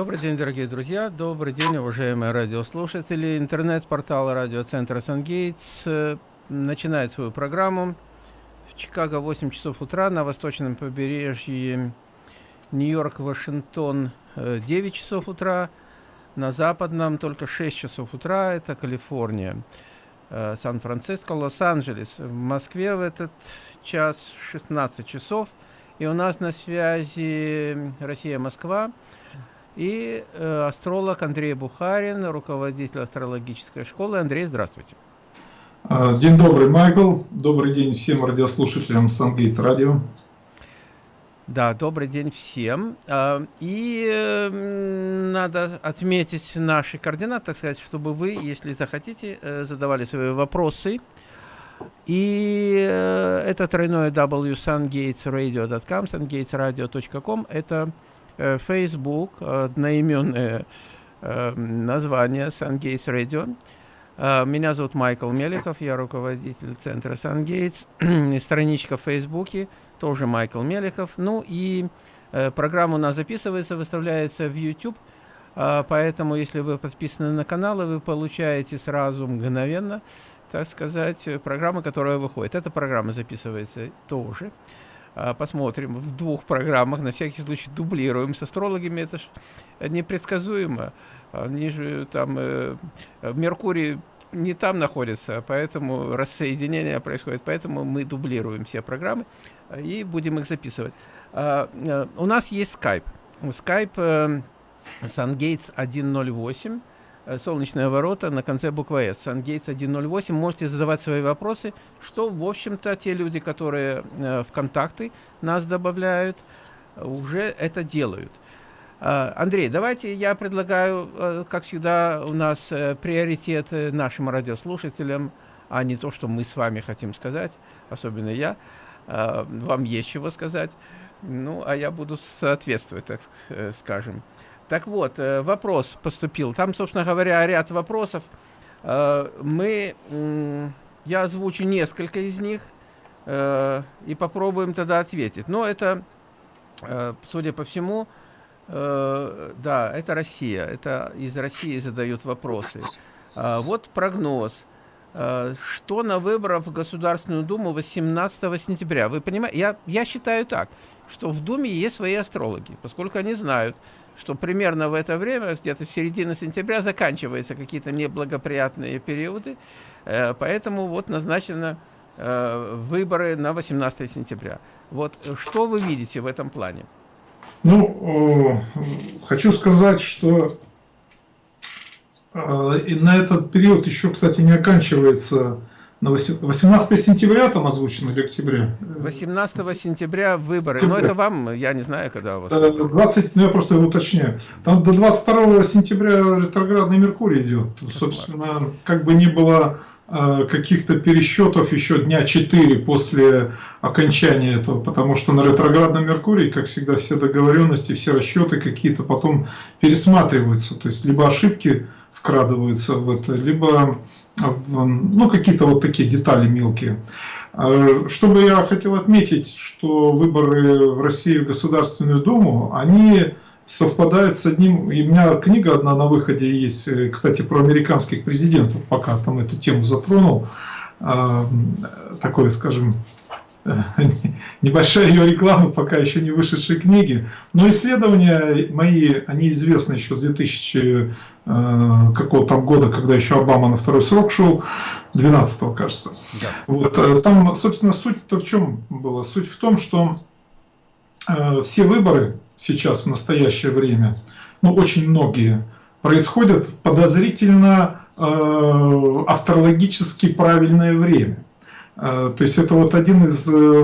Добрый день, дорогие друзья, добрый день, уважаемые радиослушатели. Интернет-портал радиоцентра «Сангейтс» э, начинает свою программу. В Чикаго 8 часов утра, на восточном побережье Нью-Йорк, Вашингтон 9 э, часов утра, на западном только 6 часов утра, это Калифорния, э, Сан-Франциско, Лос-Анджелес. В Москве в этот час 16 часов, и у нас на связи Россия-Москва и э, астролог Андрей Бухарин, руководитель астрологической школы. Андрей, здравствуйте. А, день добрый, Майкл. Добрый день всем радиослушателям Сангейт Радио. Да, добрый день всем. А, и э, надо отметить наши координаты, так сказать, чтобы вы, если захотите, э, задавали свои вопросы. И э, это тройное w sungatesradio.com. Это Facebook, одноименное э, название SunGates Radio. Э, меня зовут Майкл Меликов, я руководитель центра SunGates. Страничка в Фейсбуке тоже Майкл Меликов. Ну и программа у нас записывается, выставляется в YouTube. Поэтому, если вы подписаны на канал, вы получаете сразу мгновенно, так сказать, программу, которая выходит. Эта программа записывается тоже. А, посмотрим в двух программах, на всякий случай дублируем с астрологами, это же непредсказуемо. Они же там, э, Меркурий не там находится, поэтому рассоединение происходит, поэтому мы дублируем все программы и будем их записывать. А, а, у нас есть Skype. Skype э, SunGates 108. Э, солнечные ворота на конце буквы S. Сангейтс 108. Можете задавать свои вопросы, что, в общем-то, те люди, которые э, в контакты нас добавляют, уже это делают. Э, Андрей, давайте я предлагаю, как всегда, у нас приоритет нашим радиослушателям, а не то, что мы с вами хотим сказать, особенно я. Вам есть чего сказать. Ну, а я буду соответствовать, так скажем. Так вот, э, вопрос поступил. Там, собственно говоря, ряд вопросов. Э, мы, я озвучу несколько из них э, и попробуем тогда ответить. Но это, судя по всему, да, это Россия. Это из России задают вопросы. Вот прогноз. Что на выборах в Государственную Думу 18 сентября? Вы понимаете, я, я считаю так, что в Думе есть свои астрологи, поскольку они знают, что примерно в это время, где-то в середине сентября, заканчиваются какие-то неблагоприятные периоды, э, поэтому вот назначено э, выборы на 18 сентября. Вот что вы видите в этом плане? Ну, хочу сказать, что э, и на этот период еще, кстати, не оканчивается на 18 сентября там озвучено или октября? 18 сентября выборы. Сентября. Но это вам, я не знаю, когда у вас. 20, э, ну я просто уточняю. Там до 22 сентября ретроградный Меркурий идет. Собственно, как бы не было э, каких-то пересчетов еще дня 4 после окончания этого, потому что на ретроградном Меркурии, как всегда, все договоренности, все расчеты какие-то потом пересматриваются. То есть, либо ошибки вкрадываются в это, либо ну, какие-то вот такие детали мелкие. А, что бы я хотел отметить, что выборы в России в Государственную Думу, они совпадают с одним, и у меня книга одна на выходе есть, э, кстати, про американских президентов, пока там эту тему затронул, а, такое, скажем, небольшая ее реклама, пока еще не вышедшей книги. Но исследования мои, они известны еще с 2000 э, какого там года, когда еще Обама на второй срок шел, 12 кажется. Да. Вот, э, там, собственно, суть-то в чем была? Суть в том, что э, все выборы сейчас, в настоящее время, ну, очень многие, происходят в подозрительно астрологически правильное время. А, то есть это вот один из, э,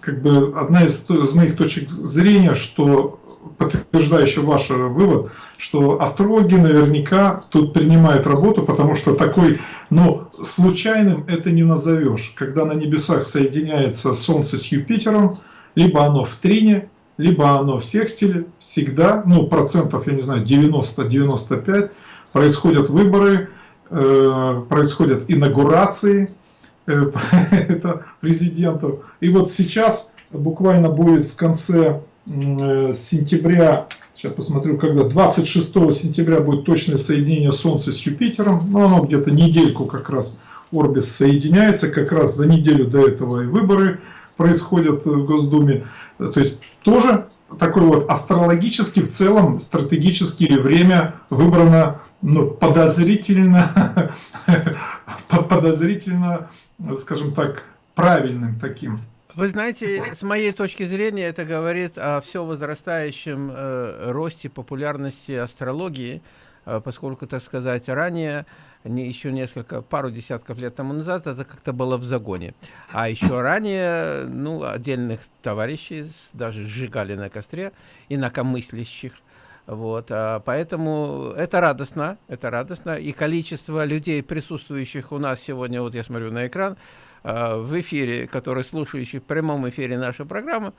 как бы, одна из, из моих точек зрения, что подтверждающий ваш вывод, что астрологи наверняка тут принимают работу, потому что такой, ну, случайным это не назовешь. Когда на небесах соединяется Солнце с Юпитером, либо оно в трине, либо оно в секстиле, всегда, ну, процентов, я не знаю, 90-95, происходят выборы, э, происходят инаугурации, Э, это президентов. И вот сейчас буквально будет в конце э, сентября, сейчас посмотрю, когда 26 сентября будет точное соединение Солнца с Юпитером, но оно где-то недельку как раз Орбис соединяется, как раз за неделю до этого и выборы происходят в Госдуме. То есть тоже такой вот астрологически в целом стратегически время выбрано ну, подозрительно, подозрительно, скажем так, правильным таким. Вы знаете, с моей точки зрения, это говорит о все возрастающем э, росте популярности астрологии, э, поскольку, так сказать, ранее не, еще несколько, пару десятков лет тому назад это как-то было в загоне. А еще ранее, ну, отдельных товарищей даже сжигали на костре, инакомыслящих. Вот, а поэтому это радостно, это радостно. И количество людей, присутствующих у нас сегодня, вот я смотрю на экран, э, в эфире, которые слушающие в прямом эфире нашей программы,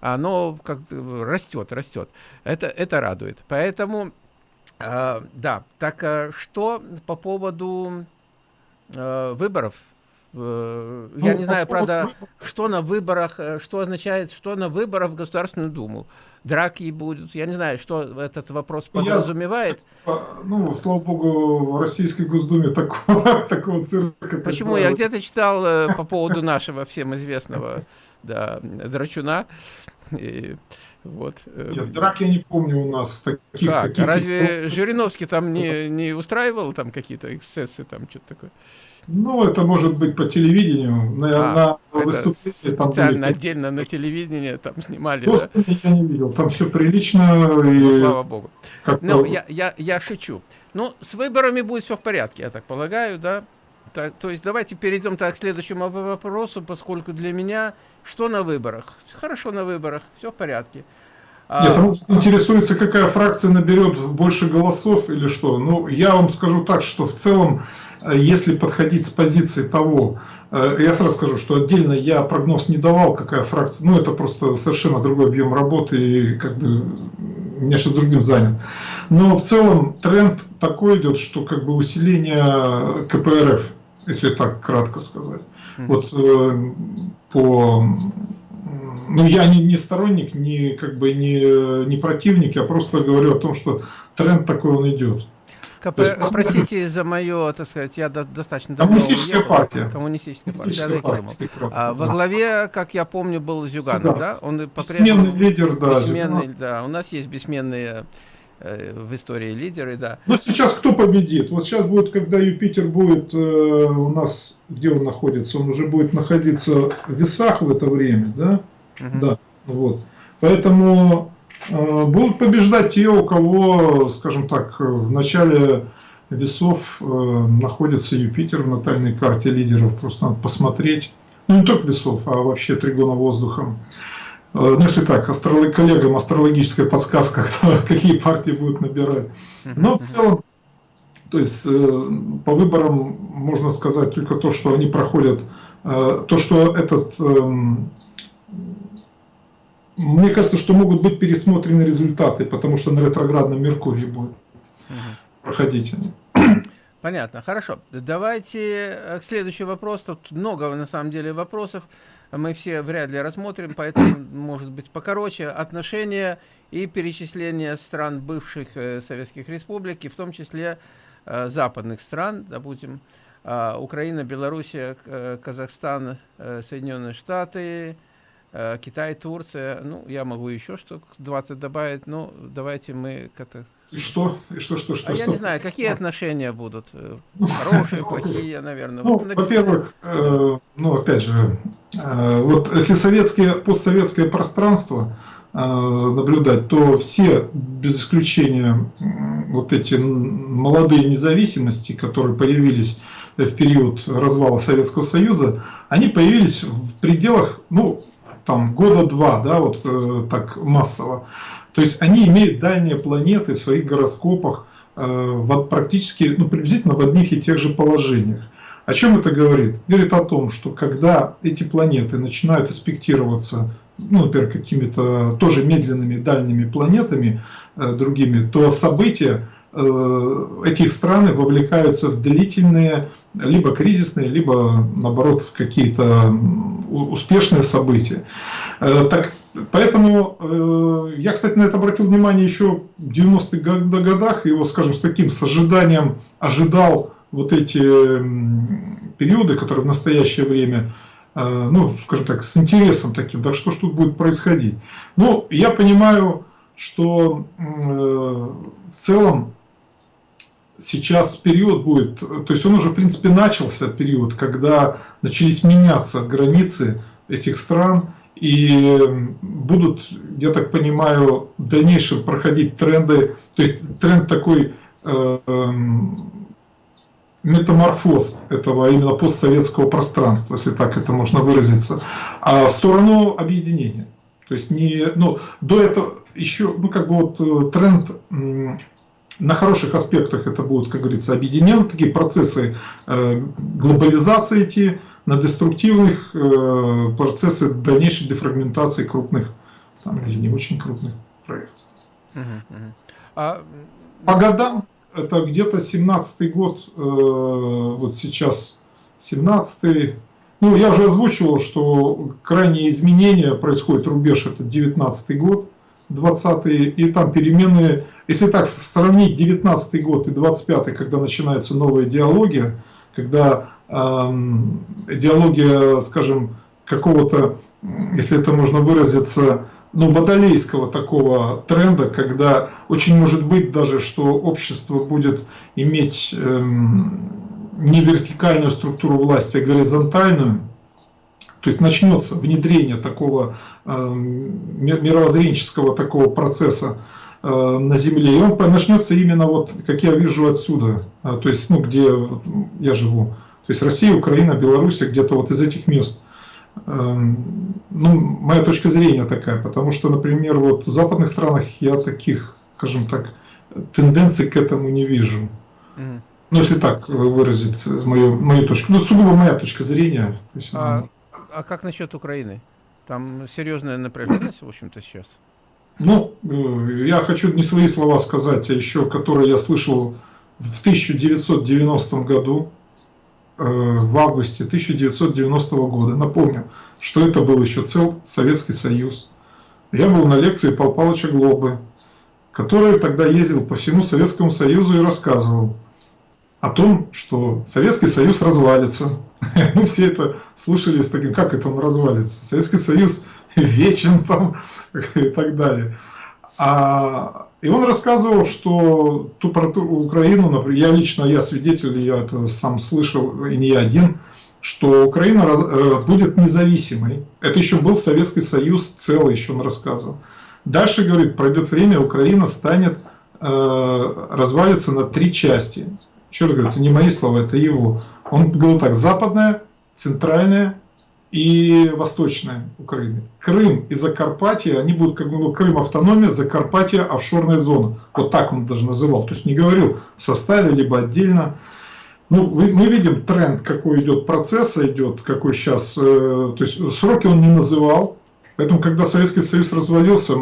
оно как растет, растет. Это, это радует. Поэтому а, да, так а, что по поводу а, выборов? Э, я ну, не знаю, правда, что на выборах, э, что означает, что на выборах в Государственную Думу. Драки будут, я не знаю, что этот вопрос подразумевает. Я, ну, слава богу, в Российской Госдуме такого, такого цирка. Почему? Я где-то читал э, по поводу нашего всем известного да, Драчуна. И, вот. Э, Нет, драк я не помню у нас таких. Как? Таких, Разве таких... Жириновский там не, не устраивал там какие-то эксцессы, там что-то такое? Ну, это может быть по телевидению, на, а, на выступлении. Там специально были... отдельно на телевидении там снимали. Просто да? я не видел, там все прилично. Ну, и... слава богу. Ну, я, я, я шучу. Ну, с выборами будет все в порядке, я так полагаю, да? Так, то есть давайте перейдем так к следующему вопросу, поскольку для меня что на выборах? Хорошо на выборах, все в порядке. А, Нет, а... интересуется, какая фракция наберет больше голосов или что. Ну, я вам скажу так, что в целом, э, если подходить с позиции того, э, я сразу скажу, что отдельно я прогноз не давал, какая фракция, ну, это просто совершенно другой объем работы, и как бы меня сейчас другим занят. Но в целом тренд такой идет, что как бы усиление КПРФ, если так кратко сказать. Mm -hmm. Вот э, по ну, я не, не сторонник, не, как бы не, не противник, я просто говорю о том, что тренд такой он идет. КП, есть, простите за мое, так сказать, я до, достаточно давно Коммунистическая уехал. партия. Коммунистическая, Коммунистическая партия. партия а, во главе, как я помню, был Зюганов, да? Он Бессменный лидер, да. Бессменный, да. У нас есть бессменные э, в истории лидеры, да. Но сейчас кто победит? Вот сейчас будет, когда Юпитер будет э, у нас, где он находится, он уже будет находиться в весах в это время, да? Угу. Да, вот. Поэтому будут побеждать те, у кого, скажем так, в начале весов э, находится Юпитер в натальной карте лидеров. Просто надо посмотреть. Ну, не только весов, а вообще тригона воздухом. Э, ну, если так, астролог, коллегам астрологическая подсказка, кто, какие партии будут набирать. Но в целом, то есть э, по выборам можно сказать только то, что они проходят, э, то, что этот эм, мне кажется, что могут быть пересмотрены результаты, потому что на ретроградном Меркурии будет угу. проходить они. Понятно, хорошо. Давайте э, к следующему вопросу. Тут много, на самом деле, вопросов. Мы все вряд ли рассмотрим, поэтому, может быть, покороче. Отношения и перечисление стран бывших э, советских республик, и в том числе э, западных стран, допустим, Украина, Белоруссия, Казахстан, Соединенные Штаты, Китай, Турция, ну, я могу еще штук 20 добавить, но давайте мы как-то... И что? И что, что, что? А что? я не знаю, какие отношения будут? Э, хорошие, плохие, наверное. Ну, во-первых, э, ну, опять же, э, вот если советское, постсоветское пространство э, наблюдать, то все, без исключения, вот эти молодые независимости, которые появились в период развала Советского Союза, они появились в пределах, ну, там года два, да, вот э, так массово. То есть они имеют дальние планеты в своих гороскопах э, в, практически, ну, приблизительно в одних и тех же положениях. О чем это говорит? Говорит о том, что когда эти планеты начинают аспектироваться, ну, например, какими-то тоже медленными дальними планетами э, другими, то события э, этих стран вовлекаются в длительные либо кризисные, либо наоборот какие-то успешные события. Э, так, поэтому э, я, кстати, на это обратил внимание еще в 90-х годах, его, скажем, с таким с ожиданием ожидал вот эти периоды, которые в настоящее время Э, ну, скажем так, с интересом таким, да что ж тут будет происходить. Ну, я понимаю, что в целом сейчас период будет, то есть он уже, в принципе, начался период, когда начались меняться границы этих стран, и будут, я так понимаю, в дальнейшем проходить тренды, то есть тренд такой э, метаморфоз этого именно постсоветского пространства, если так это можно выразиться, а в сторону объединения. То есть не, ну, до этого еще, ну, как бы вот э, тренд на хороших аспектах это будут, как говорится, объединены такие процессы э, глобализации идти, на деструктивных э, процессы дальнейшей дефрагментации крупных там, или не очень крупных проектов. Uh -huh, А... По годам это где-то 17-й год, э, вот сейчас 17-й. Ну, я уже озвучивал, что крайние изменения происходят, рубеж это 19 год, 20 и там перемены, если так сравнить 19 год и 25 когда начинается новая идеология, когда э, идеология, скажем, какого-то, если это можно выразиться, ну, водолейского такого тренда, когда очень может быть даже, что общество будет иметь эм, не вертикальную структуру власти, а горизонтальную, то есть начнется внедрение такого эм, мировоззренческого такого процесса э, на Земле. И он начнется именно вот, как я вижу отсюда, э, то есть, ну, где я живу. То есть Россия, Украина, Белоруссия, где-то вот из этих мест. Эм, ну, моя точка зрения такая, потому что, например, вот в западных странах я таких, скажем так, тенденций к этому не вижу. Mm. Ну, если так выразить мою, мою точку. Ну, сугубо моя точка зрения. есть, а, а как насчет Украины? Там серьезная напряженность, в общем-то, сейчас. Ну, э, я хочу не свои слова сказать, а еще, которые я слышал в 1990 году, Э, в августе 1990 года. Напомню, что это был еще цел Советский Союз. Я был на лекции Павла Павловича Глобы, который тогда ездил по всему Советскому Союзу и рассказывал о том, что Советский Союз развалится. Мы все это слушали с таким, как это он развалится. Советский Союз вечен там и так далее. А и он рассказывал, что ту про ту Украину, например, я лично, я свидетель, я это сам слышал, и не я один, что Украина раз, э, будет независимой. Это еще был Советский Союз целый, еще он рассказывал. Дальше, говорит, пройдет время, Украина станет, э, развалится на три части. Раз говорю, это не мои слова, это его. Он говорил так, западная, центральная и восточная Украины. Крым и Закарпатье, они будут как бы, ну, Крым автономия, Закарпатье офшорная зона. Вот так он даже называл. То есть не говорил в составе, либо отдельно. Ну, мы видим тренд, какой идет процесса, идет, какой сейчас, э, то есть сроки он не называл. Поэтому, когда Советский Союз развалился,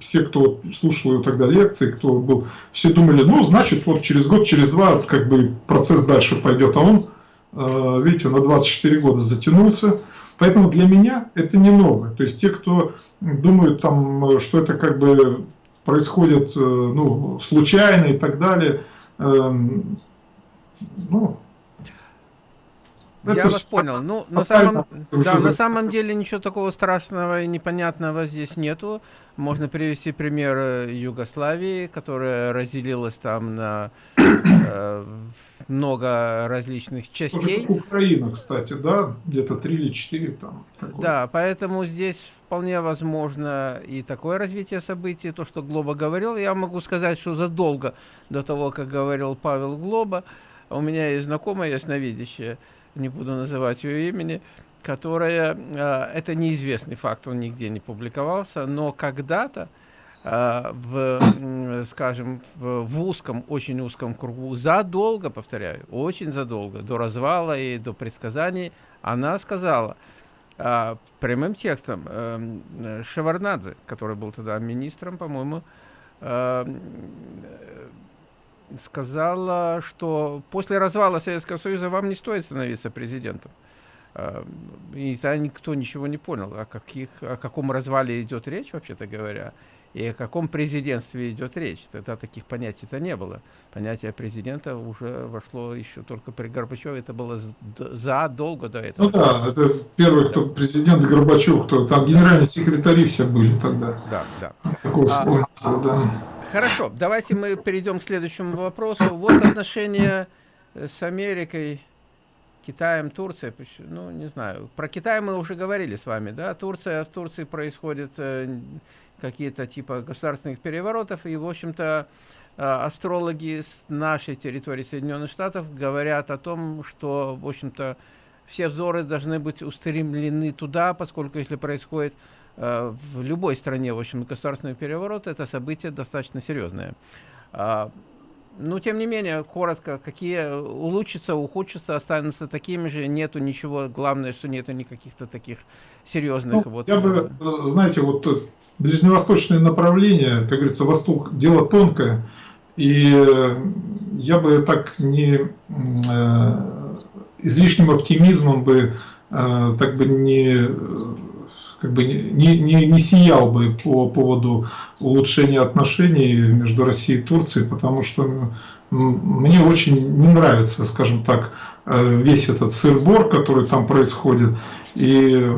все, кто слушал тогда лекции, кто был, все думали, ну, значит, вот через год, через два, как бы процесс дальше пойдет. А он, э, видите, на 24 года затянулся. Поэтому для меня это не новое. То есть те, кто думают, там, что это как бы происходит э, ну, случайно и так далее, эм, ну, это Я вас понял. Ну, на самом, да, на самом деле ничего такого страшного и непонятного здесь нету. Можно привести пример э, Югославии, которая разделилась там на э, много различных частей. Украина, кстати, да, где-то три или четыре там. Такое. Да, поэтому здесь вполне возможно и такое развитие событий. То, что Глоба говорил, я могу сказать, что задолго до того, как говорил Павел Глоба, у меня есть знакомая ясновидящая, не буду называть ее имени, которая, э, это неизвестный факт, он нигде не публиковался, но когда-то э, в, скажем, в, узком, очень узком кругу, задолго, повторяю, очень задолго, до развала и до предсказаний, она сказала, э, прямым текстом, Шеварнадзе, который был тогда министром, по-моему, сказала, что после развала Советского Союза вам не стоит становиться президентом. Э, и тогда никто ничего не понял, о, каких, о каком развале идет речь, вообще-то говоря, и о каком президентстве идет речь. Тогда таких понятий-то не было. Понятие президента уже вошло еще только при Горбачеве, это было задолго до этого. Ну да, это первый, кто президент Горбачев, кто там генеральные секретари все были тогда. Да, да. А, да. Хорошо, давайте мы перейдем к следующему вопросу. Вот отношения с Америкой Китаем, Турцией, ну, не знаю. Про Китай мы уже говорили с вами, да. Турция, в Турции происходят э, какие-то типа государственных переворотов, и, в общем-то, э, астрологи с нашей территории Соединенных Штатов говорят о том, что, в общем-то, все взоры должны быть устремлены туда, поскольку если происходит э, в любой стране, в общем, государственный переворот, это событие достаточно серьезное. А, ну, тем не менее, коротко, какие улучшатся, ухудшатся, останутся такими же, нету ничего, главное, что нету никаких-то таких серьезных. Ну, вот, я бы, э, знаете, вот э, ближневосточное направление, как говорится, Восток, дело тонкое, и э, я бы так не э, излишним оптимизмом бы э, так бы не как бы не, не, не сиял бы по поводу улучшения отношений между Россией и Турцией, потому что мне очень не нравится, скажем так, э, весь этот сыр-бор, который там происходит. И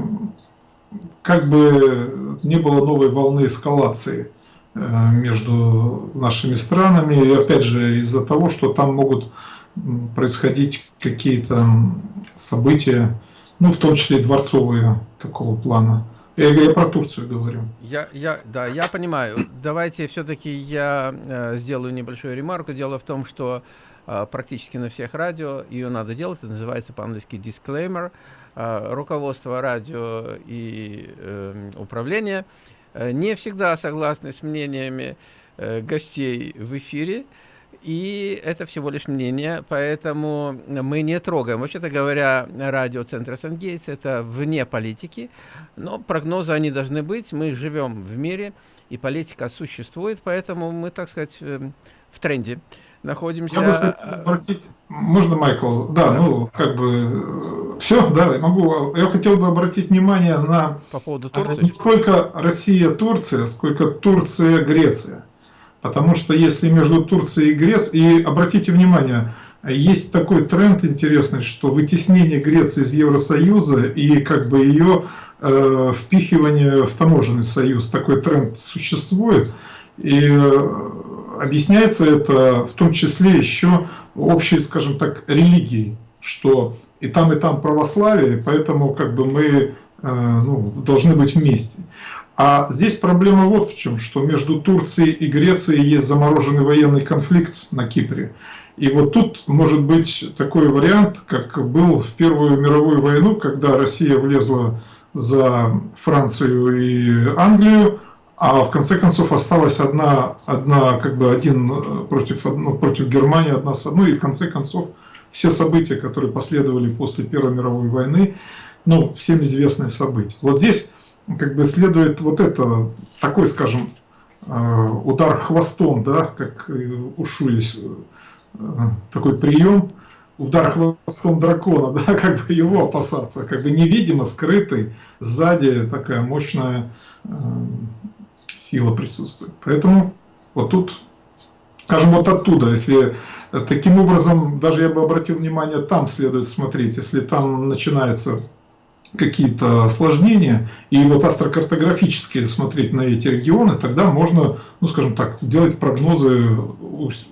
как бы не было новой волны эскалации э, между нашими странами. И опять же из-за того, что там могут происходить какие-то события, ну в том числе дворцовые такого плана. Я, я про Турцию говорю. Я, я, да, я понимаю. Давайте все-таки я э, сделаю небольшую ремарку. Дело в том, что э, практически на всех радио ее надо делать. Это называется по-английски disclaimer. Э, руководство радио и э, управление э, не всегда согласны с мнениями э, гостей в эфире. И это всего лишь мнение, поэтому мы не трогаем. Вообще-то говоря, радио Центра Сангейтс – это вне политики, но прогнозы они должны быть. Мы живем в мире, и политика существует, поэтому мы, так сказать, эм, в тренде находимся. Я обратить... Можно, Майкл? Да, да, ну, как бы, все, да, могу. Я хотел бы обратить внимание на... По поводу Турции? Не сколько Россия-Турция, сколько Турция-Греция. Потому что если между Турцией и Грецией, и обратите внимание, есть такой тренд интересный, что вытеснение Греции из Евросоюза и как бы ее э, впихивание в таможенный союз, такой тренд существует. И э, объясняется это в том числе еще общей, скажем так, религией, что и там, и там православие, поэтому как бы мы э, ну, должны быть вместе. А здесь проблема вот в чем, что между Турцией и Грецией есть замороженный военный конфликт на Кипре. И вот тут может быть такой вариант, как был в Первую мировую войну, когда Россия влезла за Францию и Англию, а в конце концов осталась одна, одна как бы один против, ну, против Германии, одна с одной, и в конце концов все события, которые последовали после Первой мировой войны, ну, всем известные события. Вот здесь как бы следует вот это, такой, скажем, э, удар хвостом, да, как у Шулис, э, такой прием, удар хвостом дракона, да, как бы его опасаться, как бы невидимо, скрытый, сзади такая мощная э, сила присутствует. Поэтому вот тут, скажем, вот оттуда, если таким образом, даже я бы обратил внимание, там следует смотреть, если там начинается какие-то осложнения, и вот астрокартографически смотреть на эти регионы, тогда можно, ну скажем так, делать прогнозы,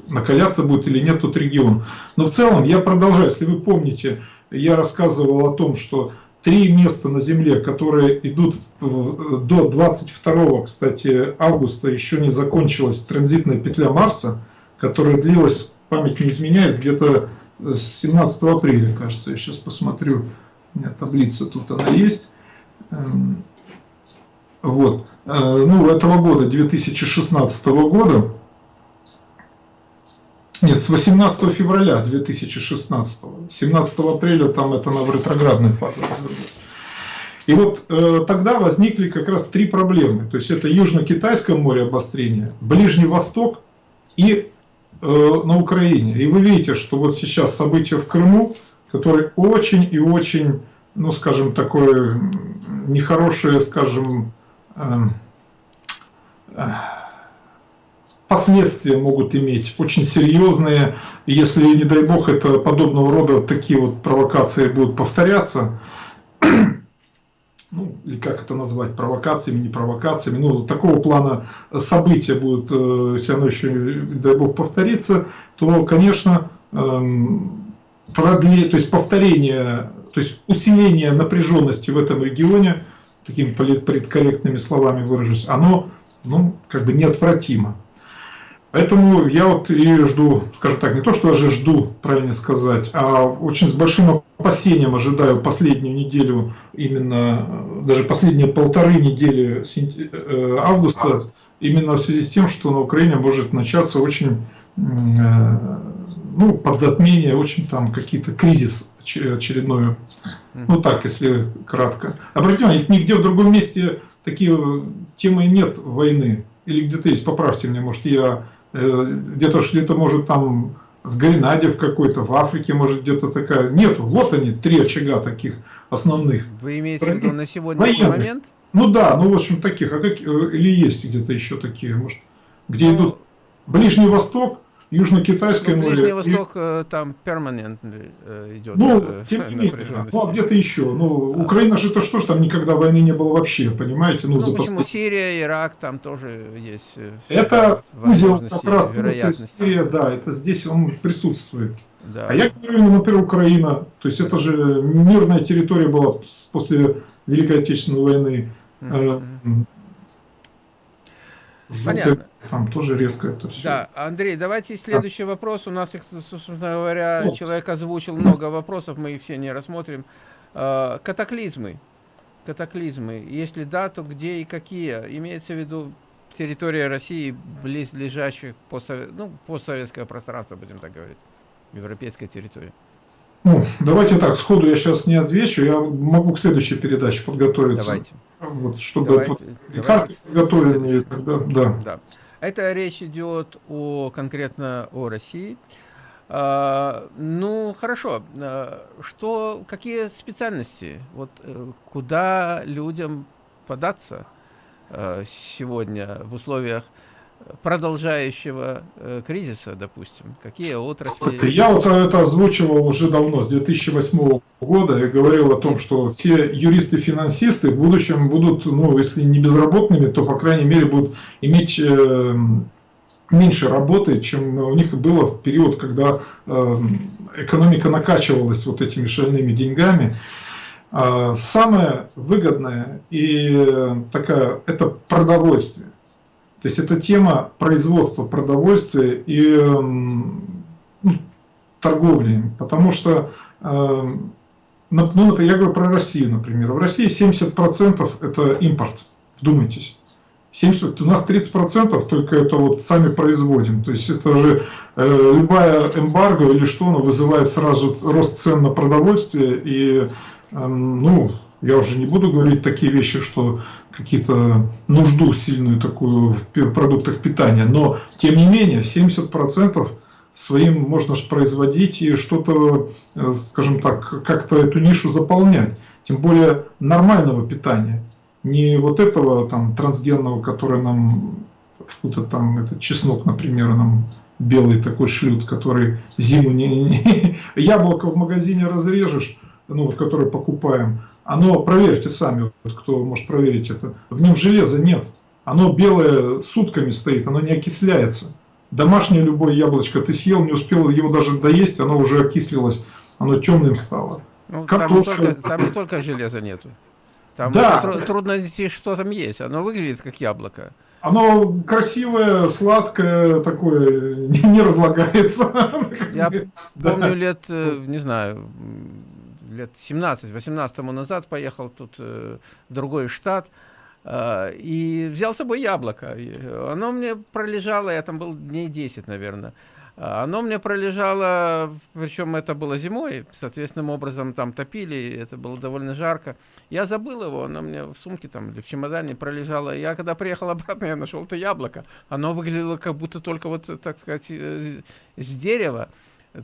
накаляться будет или нет тот регион. Но в целом, я продолжаю, если вы помните, я рассказывал о том, что три места на Земле, которые идут до 22, кстати, августа, еще не закончилась транзитная петля Марса, которая длилась, память не изменяет, где-то с 17 апреля, кажется, я сейчас посмотрю, у меня таблица тут она есть. Эм, вот. Э, ну, этого года, 2016 года, нет, с 18 февраля 2016, 17 апреля там это на ретроградной фазе развернулось. И вот э, тогда возникли как раз три проблемы. То есть это Южно-Китайское море обострения, Ближний Восток и на Украине. И вы видите, что вот сейчас события в Крыму, которые очень и очень, ну скажем, такое нехорошее, скажем, эм, последствия могут иметь очень серьезные, если, не дай бог, это подобного рода такие вот провокации будут повторяться, ну, или как это назвать, провокациями, не провокациями, ну, такого плана события будут, э, если оно еще, дай бог, повторится, то, конечно, эм, продле, то есть повторение, то есть усиление напряженности в этом регионе, такими политкорректными словами выражусь, оно, ну, как бы неотвратимо. Поэтому я вот и жду, скажем так, не то, что даже жду, правильно сказать, а очень с большим опасением ожидаю последнюю неделю, именно даже последние полторы недели э, августа, именно в связи с тем, что на Украине может начаться очень, э, ну, подзатмение, очень там какие-то кризис очередной. Ну так, если кратко. Обратите внимание, нигде в другом месте такие темы нет войны. Или где-то есть, поправьте меня, может я Э, где-то где-то может там в Гренаде в какой-то, в Африке может где-то такая. Нету, вот они, три очага таких основных. Вы имеете в виду на сегодняшний Военных. момент? Ну да, ну в общем таких, а как, э, или есть где-то еще такие, может, где ну, идут Ближний Восток, Южно-Китайское ну, море. Ближний Восток и... Э, там перманентно э, идет. Ну, э, тем не менее. Ну, а где-то еще. Ну, а. Украина же это что ж там никогда войны не было вообще, понимаете? Ну, ну почему? Сирия, Ирак, там тоже есть. Это узел как раз Сирия, да, это здесь он присутствует. Да. А я говорю, ну, например, Украина, то есть это же мирная территория была после Великой Отечественной войны. Mm -hmm. Понятно. Там тоже редко это все. Да, Андрей, давайте следующий а? вопрос. У нас их, собственно говоря, вот. человек озвучил много вопросов, мы их все не рассмотрим. А, катаклизмы. Катаклизмы. Если да, то где и какие? Имеется в виду территория России, близлежащих постсовет... ну, постсоветское пространство, будем так говорить, европейская территория. Ну, давайте так, сходу я сейчас не отвечу, я могу к следующей передаче подготовиться. Давайте. Вот, чтобы давайте, под... давайте. карты подготовленные тогда, да. да. Это речь идет о, конкретно о России. А, ну, хорошо. А, что, какие специальности? Вот э, куда людям податься а, сегодня в условиях продолжающего э, кризиса, допустим? Какие отрасли? Слушайте, я вот это озвучивал уже давно, с 2008 года, и говорил о том, что все юристы-финансисты в будущем будут, ну, если не безработными, то, по крайней мере, будут иметь э, меньше работы, чем у них было в период, когда э, экономика накачивалась вот этими шальными деньгами. Э, самое выгодное и такая, это продовольствие. То есть это тема производства продовольствия и ну, торговли. Потому что, эм, ну, например, я говорю про Россию, например. В России 70% это импорт. Вдумайтесь. 70, у нас 30% только это вот сами производим. То есть это же э, любая эмбарго или что, оно вызывает сразу рост цен на продовольствие. И, э, ну, я уже не буду говорить такие вещи, что какие-то нужду сильную такую в продуктах питания, но тем не менее 70% своим можно производить и что-то, э, скажем так, как-то эту нишу заполнять. Тем более нормального питания. Не вот этого там трансгенного, который нам, откуда там этот чеснок, например, нам белый такой шлют, который зиму не яблоко в магазине разрежешь, ну вот который покупаем, оно, проверьте сами, вот, кто может проверить это, в нем железа нет. Оно белое сутками стоит, оно не окисляется. Домашнее любое яблочко ты съел, не успел его даже доесть, оно уже окислилось, оно темным стало. Ну, там, не только, там не только железа нету. Там да. Тр трудно найти, что там есть. Оно выглядит как яблоко. Оно красивое, сладкое, такое, не, не разлагается. Я помню лет, э, не знаю, лет 17-18 тому назад поехал тут э, в другой штат э, и взял с собой яблоко. Оно мне пролежало, я там был дней 10, наверное. А, оно мне пролежало, причем это было зимой, соответственным образом там топили, это было довольно жарко. Я забыл его, оно мне в сумке там или в чемодане пролежало. Я когда приехал обратно, я нашел это яблоко. Оно выглядело как будто только вот, так сказать, с дерева.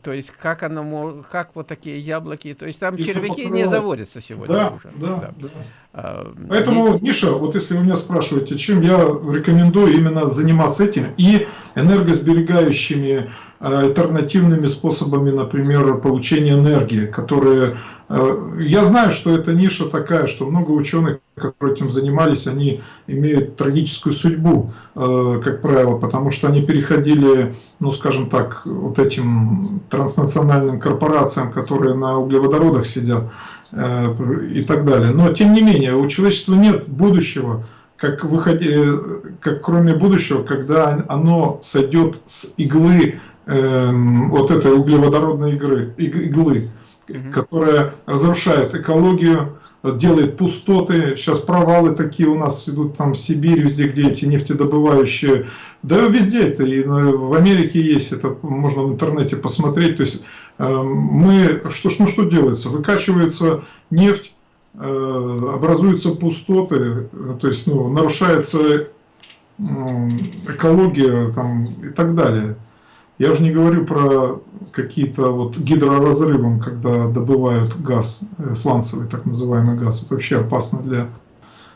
То есть как оно, как вот такие яблоки, то есть там Птица червяки покрывала. не заводятся сегодня да, уже. Да, да. да. А, Поэтому, и... Миша, вот если вы меня спрашиваете, чем я рекомендую именно заниматься этим и энергосберегающими альтернативными способами, например, получения энергии, которые Э, я знаю, что эта ниша такая, что много ученых, которые этим занимались, они имеют трагическую судьбу, э, как правило, потому что они переходили, ну скажем так, вот этим транснациональным корпорациям, которые на углеводородах сидят э, и так далее. Но тем не менее, у человечества нет будущего, как, выходи, как кроме будущего, когда оно сойдет с иглы, вот этой углеводородной игры, иглы угу. которая разрушает экологию, делает пустоты. Сейчас провалы такие у нас идут там в Сибири, везде, где эти нефтедобывающие. Да везде это, и в Америке есть, это можно в интернете посмотреть. То есть э, мы, что, ну что делается? Выкачивается нефть, э, образуются пустоты, то есть ну, нарушается экология там, и так далее. Я уже не говорю про какие-то вот гидроразрывы, когда добывают газ, э, сланцевый так называемый газ. Это вообще опасно для,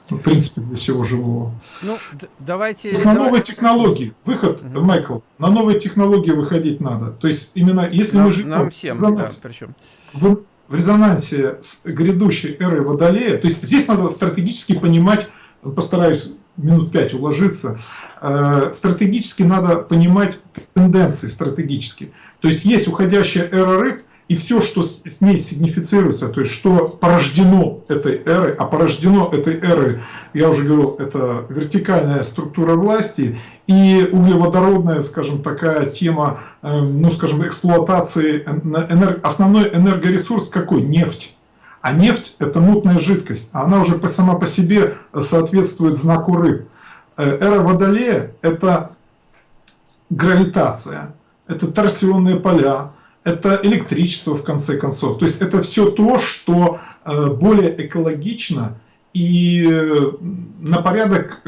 ну, в принципе, для всего живого. Ну, давайте... на давай... новые технологии. Выход, угу. Майкл, на новые технологии выходить надо. То есть, именно если нам, мы живем нам всем, в, резонансе, да, причем. В, в резонансе с грядущей эрой Водолея, то есть здесь надо стратегически понимать, постараюсь минут пять уложиться, э, стратегически надо понимать тенденции стратегически. То есть есть уходящая эра рыб, и все, что с ней сигнифицируется, то есть что порождено этой эрой, а порождено этой эрой, я уже говорил, это вертикальная структура власти и углеводородная, скажем, такая тема, э, ну, скажем, эксплуатации, энерг... основной энергоресурс какой? Нефть. А нефть – это мутная жидкость, она уже сама по себе соответствует знаку рыб. Э, эра Водолея – это гравитация, это торсионные поля, это электричество, в конце концов. То есть это все то, что э, более экологично и э, на порядок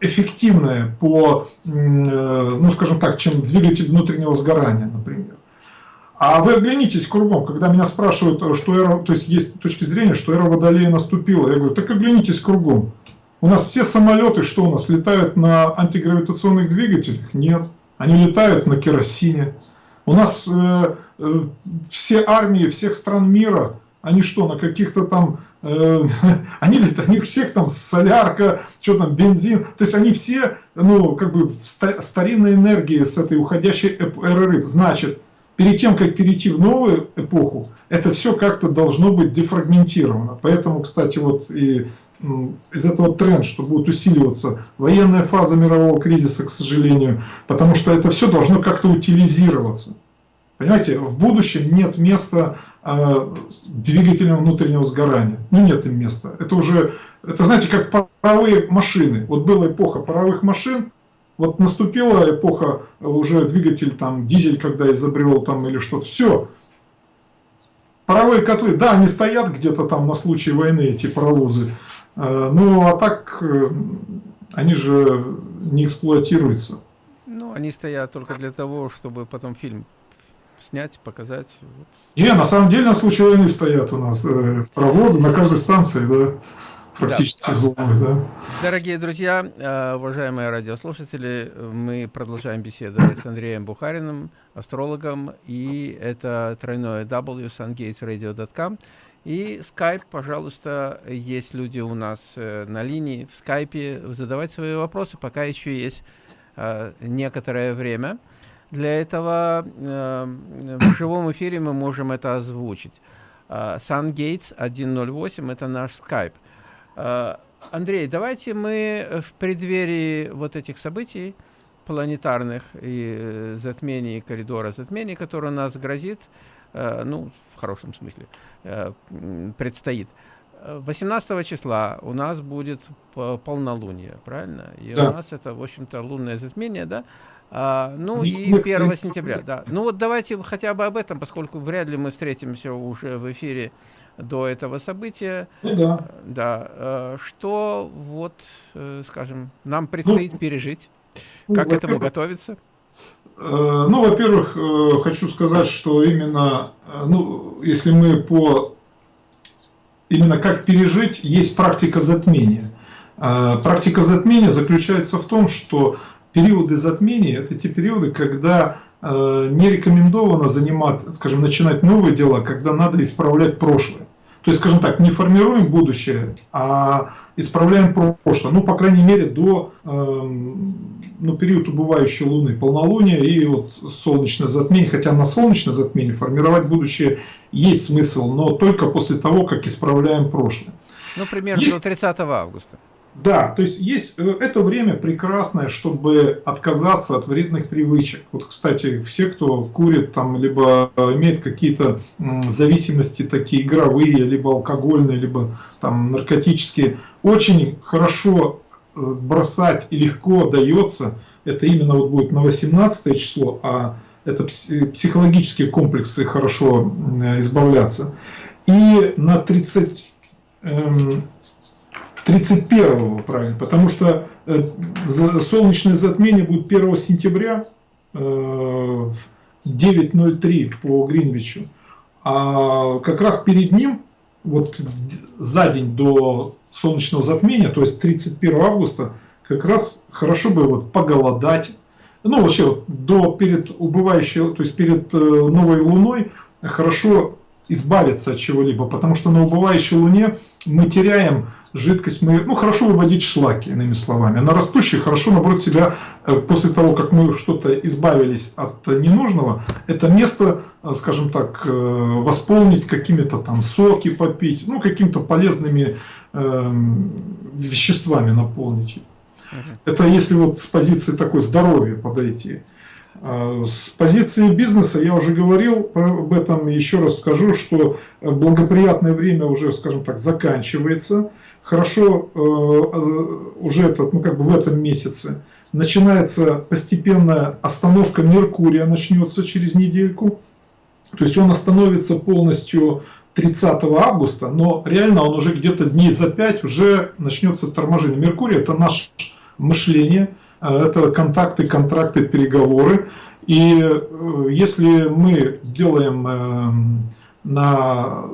эффективное по, ну скажем так, чем двигатель внутреннего сгорания, например. А вы оглянитесь кругом, когда меня спрашивают, что эра, то есть есть точки зрения, что эра Водолея наступила. Я говорю, так оглянитесь кругом. У нас все самолеты, что у нас, летают на антигравитационных двигателях? Нет. Они летают на керосине. У нас э, э, все армии всех стран мира, они что, на каких-то там, э, они летают, они всех там солярка, что там, бензин. То есть они все, ну, как бы в старинной энергии с этой уходящей эры. Значит, перед тем, как перейти в новую эпоху, это все как-то должно быть дефрагментировано. Поэтому, кстати, вот и из этого тренд, что будет усиливаться военная фаза мирового кризиса, к сожалению, потому что это все должно как-то утилизироваться. Понимаете, в будущем нет места э, двигателям внутреннего сгорания. Ну, нет им места. Это уже, это знаете, как паровые машины. Вот была эпоха паровых машин, вот наступила эпоха, уже двигатель, там, дизель, когда изобрел, там, или что-то, все. Паровые котлы, да, они стоят где-то там на случай войны, эти паровозы. Э, ну, а так, э, они же не эксплуатируются. Ну, они стоят только для того, чтобы потом фильм снять, показать. Не, на самом деле на случай войны стоят у нас э, паровозы на каждой станции, да практически да. зломы, да. Дорогие друзья, э, уважаемые радиослушатели, мы продолжаем беседовать с Андреем Бухариным, астрологом, и это тройное W, sungatesradio.com. И скайп, пожалуйста, есть люди у нас э, на линии в скайпе, задавать свои вопросы, пока еще есть э, некоторое время. Для этого в живом эфире мы можем это озвучить. SunGates 108 – это наш скайп. Э, Андрей, давайте мы в преддверии вот этих событий планетарных и э, затмений, коридора затмений, который у нас грозит, э, ну, в хорошем смысле, предстоит. 18 числа у нас будет полнолуние, правильно? И да. у нас это, в общем-то, лунное затмение, да? А, ну и 1 сентября, да. Ну вот давайте хотя бы об этом, поскольку вряд ли мы встретимся уже в эфире до этого события. Ну да. Да. Э, что вот, э, скажем, нам предстоит ну, пережить? Ну, как к этому готовиться? Э, ну, во-первых, хочу сказать, что именно, ну, если мы по именно как пережить, есть практика затмения. Практика затмения заключается в том, что периоды затмения – это те периоды, когда не рекомендовано занимать, скажем, начинать новые дела, когда надо исправлять прошлое. То есть, скажем так, не формируем будущее, а исправляем прошлое. Ну, по крайней мере, до э, ну, период убывающей Луны, полнолуния и вот солнечное затмение. Хотя на солнечное затмение формировать будущее есть смысл, но только после того, как исправляем прошлое. Ну, примерно есть... до 30 августа. Да, то есть есть э, это время прекрасное, чтобы отказаться от вредных привычек. Вот, кстати, все, кто курит там, либо э, имеет какие-то зависимости такие игровые, либо алкогольные, либо там наркотические, очень хорошо бросать и легко дается. Это именно вот будет на 18 число, а это психологические комплексы хорошо избавляться. И на 30 31 правильно, потому что э, солнечное затмение будет 1 сентября э, в 9.03 по Гринвичу. А как раз перед ним, вот за день до солнечного затмения, то есть 31 августа, как раз хорошо бы вот поголодать. Ну, вообще, вот, до, перед убывающей, то есть перед э, новой луной хорошо избавиться от чего-либо, потому что на убывающей луне мы теряем жидкость мы, ну, хорошо выводить шлаки, иными словами. На растущих хорошо, наоборот, себя, э, после того, как мы что-то избавились от ненужного, это место, э, скажем так, э, восполнить какими-то там соки попить, ну, какими-то полезными э, веществами наполнить. Это если вот с позиции такой здоровья подойти. С позиции бизнеса я уже говорил об этом, еще раз скажу, что благоприятное время уже, скажем так, заканчивается хорошо э, уже этот, ну, как бы в этом месяце начинается постепенная остановка Меркурия, начнется через недельку. То есть он остановится полностью 30 августа, но реально он уже где-то дней за 5 уже начнется торможение. Меркурий это наше мышление, э, это контакты, контракты, переговоры. И э, если мы делаем эм, на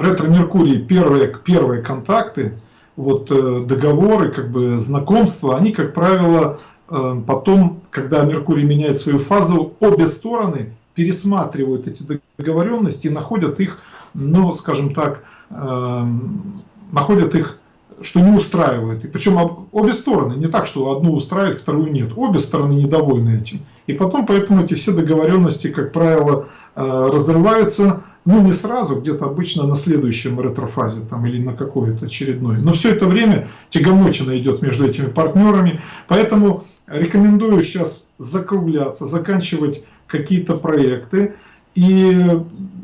ретро-меркурии первые, первые контакты, вот э, договоры, как бы знакомства, они, как правило, э, потом, когда Меркурий меняет свою фазу, обе стороны пересматривают эти договоренности и находят их, ну, скажем так, э, находят их, что не устраивает. И причем обе стороны, не так, что одну устраивает, вторую нет. Обе стороны недовольны этим. И потом поэтому эти все договоренности, как правило, разрываются, ну не сразу, где-то обычно на следующем ретрофазе там, или на какой-то очередной. Но все это время тягомотина идет между этими партнерами, поэтому рекомендую сейчас закругляться, заканчивать какие-то проекты. И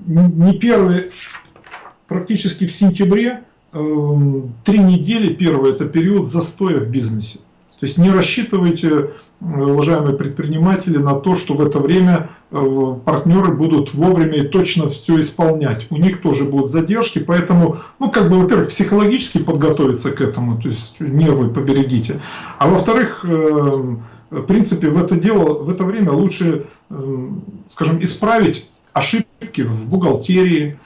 не первый, практически в сентябре, эм, три недели, первый это период застоя в бизнесе. То есть не рассчитывайте уважаемые предприниматели, на то, что в это время э, партнеры будут вовремя и точно все исполнять. У них тоже будут задержки, поэтому, ну, как бы, во-первых, психологически подготовиться к этому, то есть нервы поберегите. А во-вторых, э, в принципе, в это дело, в это время лучше, э, скажем, исправить ошибки в бухгалтерии,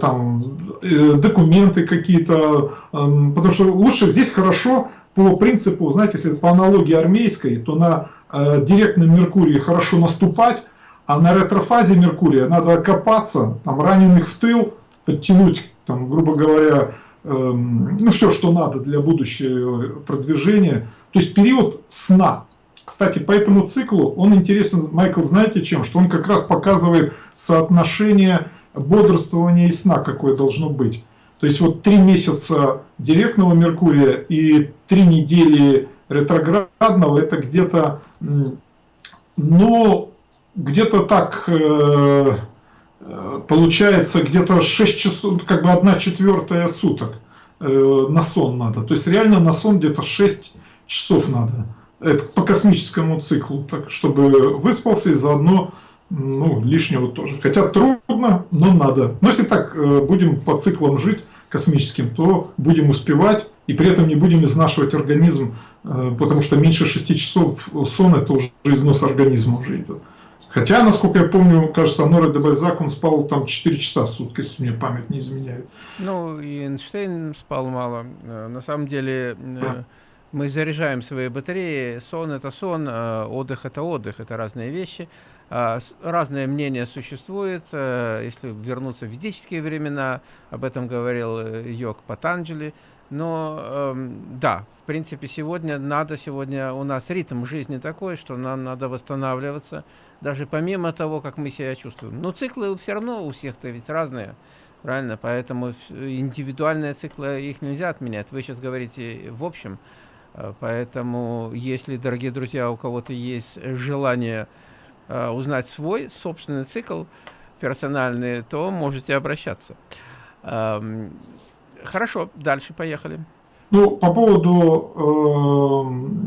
там, документы какие-то, потому что лучше здесь хорошо по принципу, знаете, если по аналогии армейской, то на э, директном Меркурии хорошо наступать, а на ретрофазе Меркурия надо окопаться, там, раненых в тыл, подтянуть, там, грубо говоря, э, ну, все, что надо для будущего продвижения. То есть период сна. Кстати, по этому циклу он интересен, Майкл, знаете чем? Что он как раз показывает соотношение бодрствования и сна, какое должно быть. То есть вот три месяца директного Меркурия и три недели ретроградного, это где-то, ну, где-то так э, э, получается, где-то 6 часов, как бы 1 четвертая суток э, на сон надо. То есть реально на сон где-то 6 часов надо. это по космическому циклу, так, чтобы выспался и заодно ну, лишнего тоже. Хотя трудно, но надо. Но если так э, будем по циклам жить космическим, то будем успевать и при этом не будем изнашивать организм, э, потому что меньше 6 часов сон это уже износ организма уже идет. Хотя, насколько я помню, кажется, Аноре де Бальзак, он спал там 4 часа в сутки, если мне память не изменяет. Ну, и Эйнштейн спал мало. Э, на самом деле, да. мы заряжаем свои батареи. Сон – это сон, отдых – это отдых, это разные вещи. А, разное мнение существует. Э, если вернуться в ведические времена, об этом говорил э, Йог Патанджали. Но эм, да, в принципе, сегодня надо, сегодня у нас ритм жизни такой, что нам надо восстанавливаться, даже помимо того, как мы себя чувствуем. Но циклы все равно у всех-то ведь разные, правильно? Поэтому индивидуальные циклы, их нельзя отменять. Вы сейчас говорите в общем. Э, поэтому, если, дорогие друзья, у кого-то есть желание Э, узнать свой собственный цикл персональный, то можете обращаться. Эм, хорошо, дальше поехали. Ну, по поводу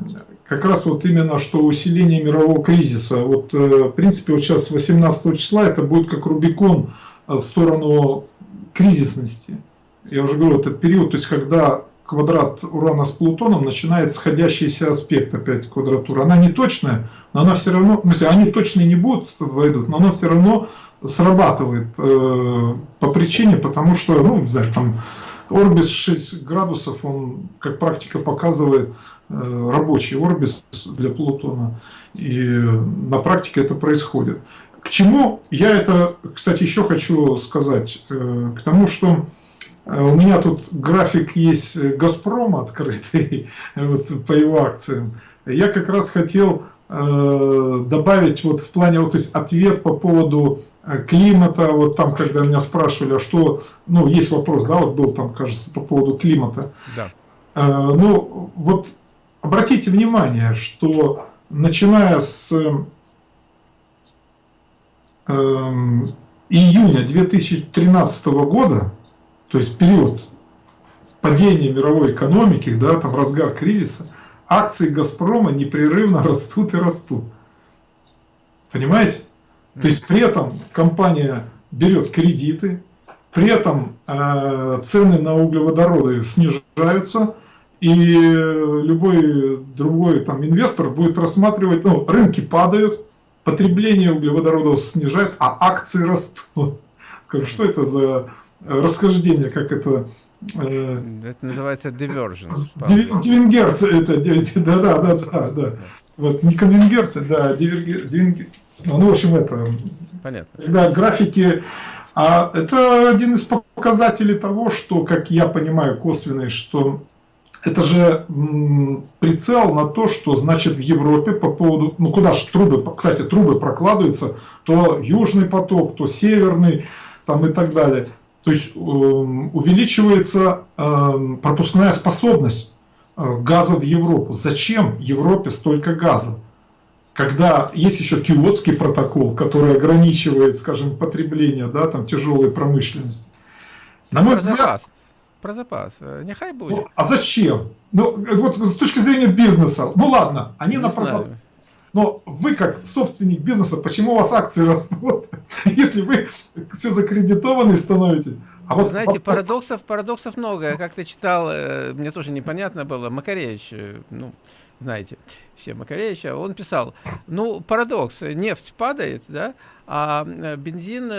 э, как раз вот именно, что усиление мирового кризиса. Вот, э, в принципе, вот сейчас 18 числа это будет как Рубикон в сторону кризисности. Я уже говорю, этот период, то есть когда квадрат Урана с Плутоном начинает сходящийся аспект опять квадратура. Она не точная, но она все равно, в смысле, они точно не будут войдут, но она все равно срабатывает э, по причине, потому что, ну, не знаю, там орбис 6 градусов, он, как практика показывает, э, рабочий орбис для Плутона. И на практике это происходит. К чему я это, кстати, еще хочу сказать? Э, к тому, что э, у меня тут график есть Газпрома открытый вот, по его акциям. Я как раз хотел Э, добавить вот в плане, вот, то есть ответ по поводу э, климата, вот там, когда меня спрашивали, а что, ну, есть вопрос, да, вот был там, кажется, по поводу климата. Да. Э, ну, вот обратите внимание, что начиная с июня 2013 года, то есть период падения мировой экономики, да, там разгар кризиса, акции «Газпрома» непрерывно растут и растут. Понимаете? То есть при этом компания берет кредиты, при этом э, цены на углеводороды снижаются, и любой другой там инвестор будет рассматривать, ну, рынки падают, потребление углеводородов снижается, а акции растут. Скажу, что это за расхождение, как это Э, это называется divergence. Дивенгерция, это, да, да, да, да, да. Вот, не конвенгерция, да, дивенгерция. Ну, в общем, это... Понятно. Да, графики... А это один из показателей того, что, как я понимаю, косвенный, что это же прицел на то, что значит в Европе по поводу, ну куда же трубы, кстати, трубы прокладываются, то южный поток, то северный, там и так далее. То есть эм, увеличивается эм, пропускная способность э, газа в Европу. Зачем Европе столько газа? Когда есть еще киотский протокол, который ограничивает, скажем, потребление да, там, тяжелой промышленности. На мой взгляд... Про запас. Э, нехай будет. Ну, а зачем? Ну, вот с точки зрения бизнеса, ну ладно, они Не на про но вы, как собственник бизнеса, почему у вас акции растут, если вы все закредитованные становитесь? А вот знаете, парадоксов, парадоксов много. Я как-то читал, э, мне тоже непонятно было, Макаревич, э, ну, знаете, все Макаревича, он писал, ну, парадокс, нефть падает, да, а э, бензин,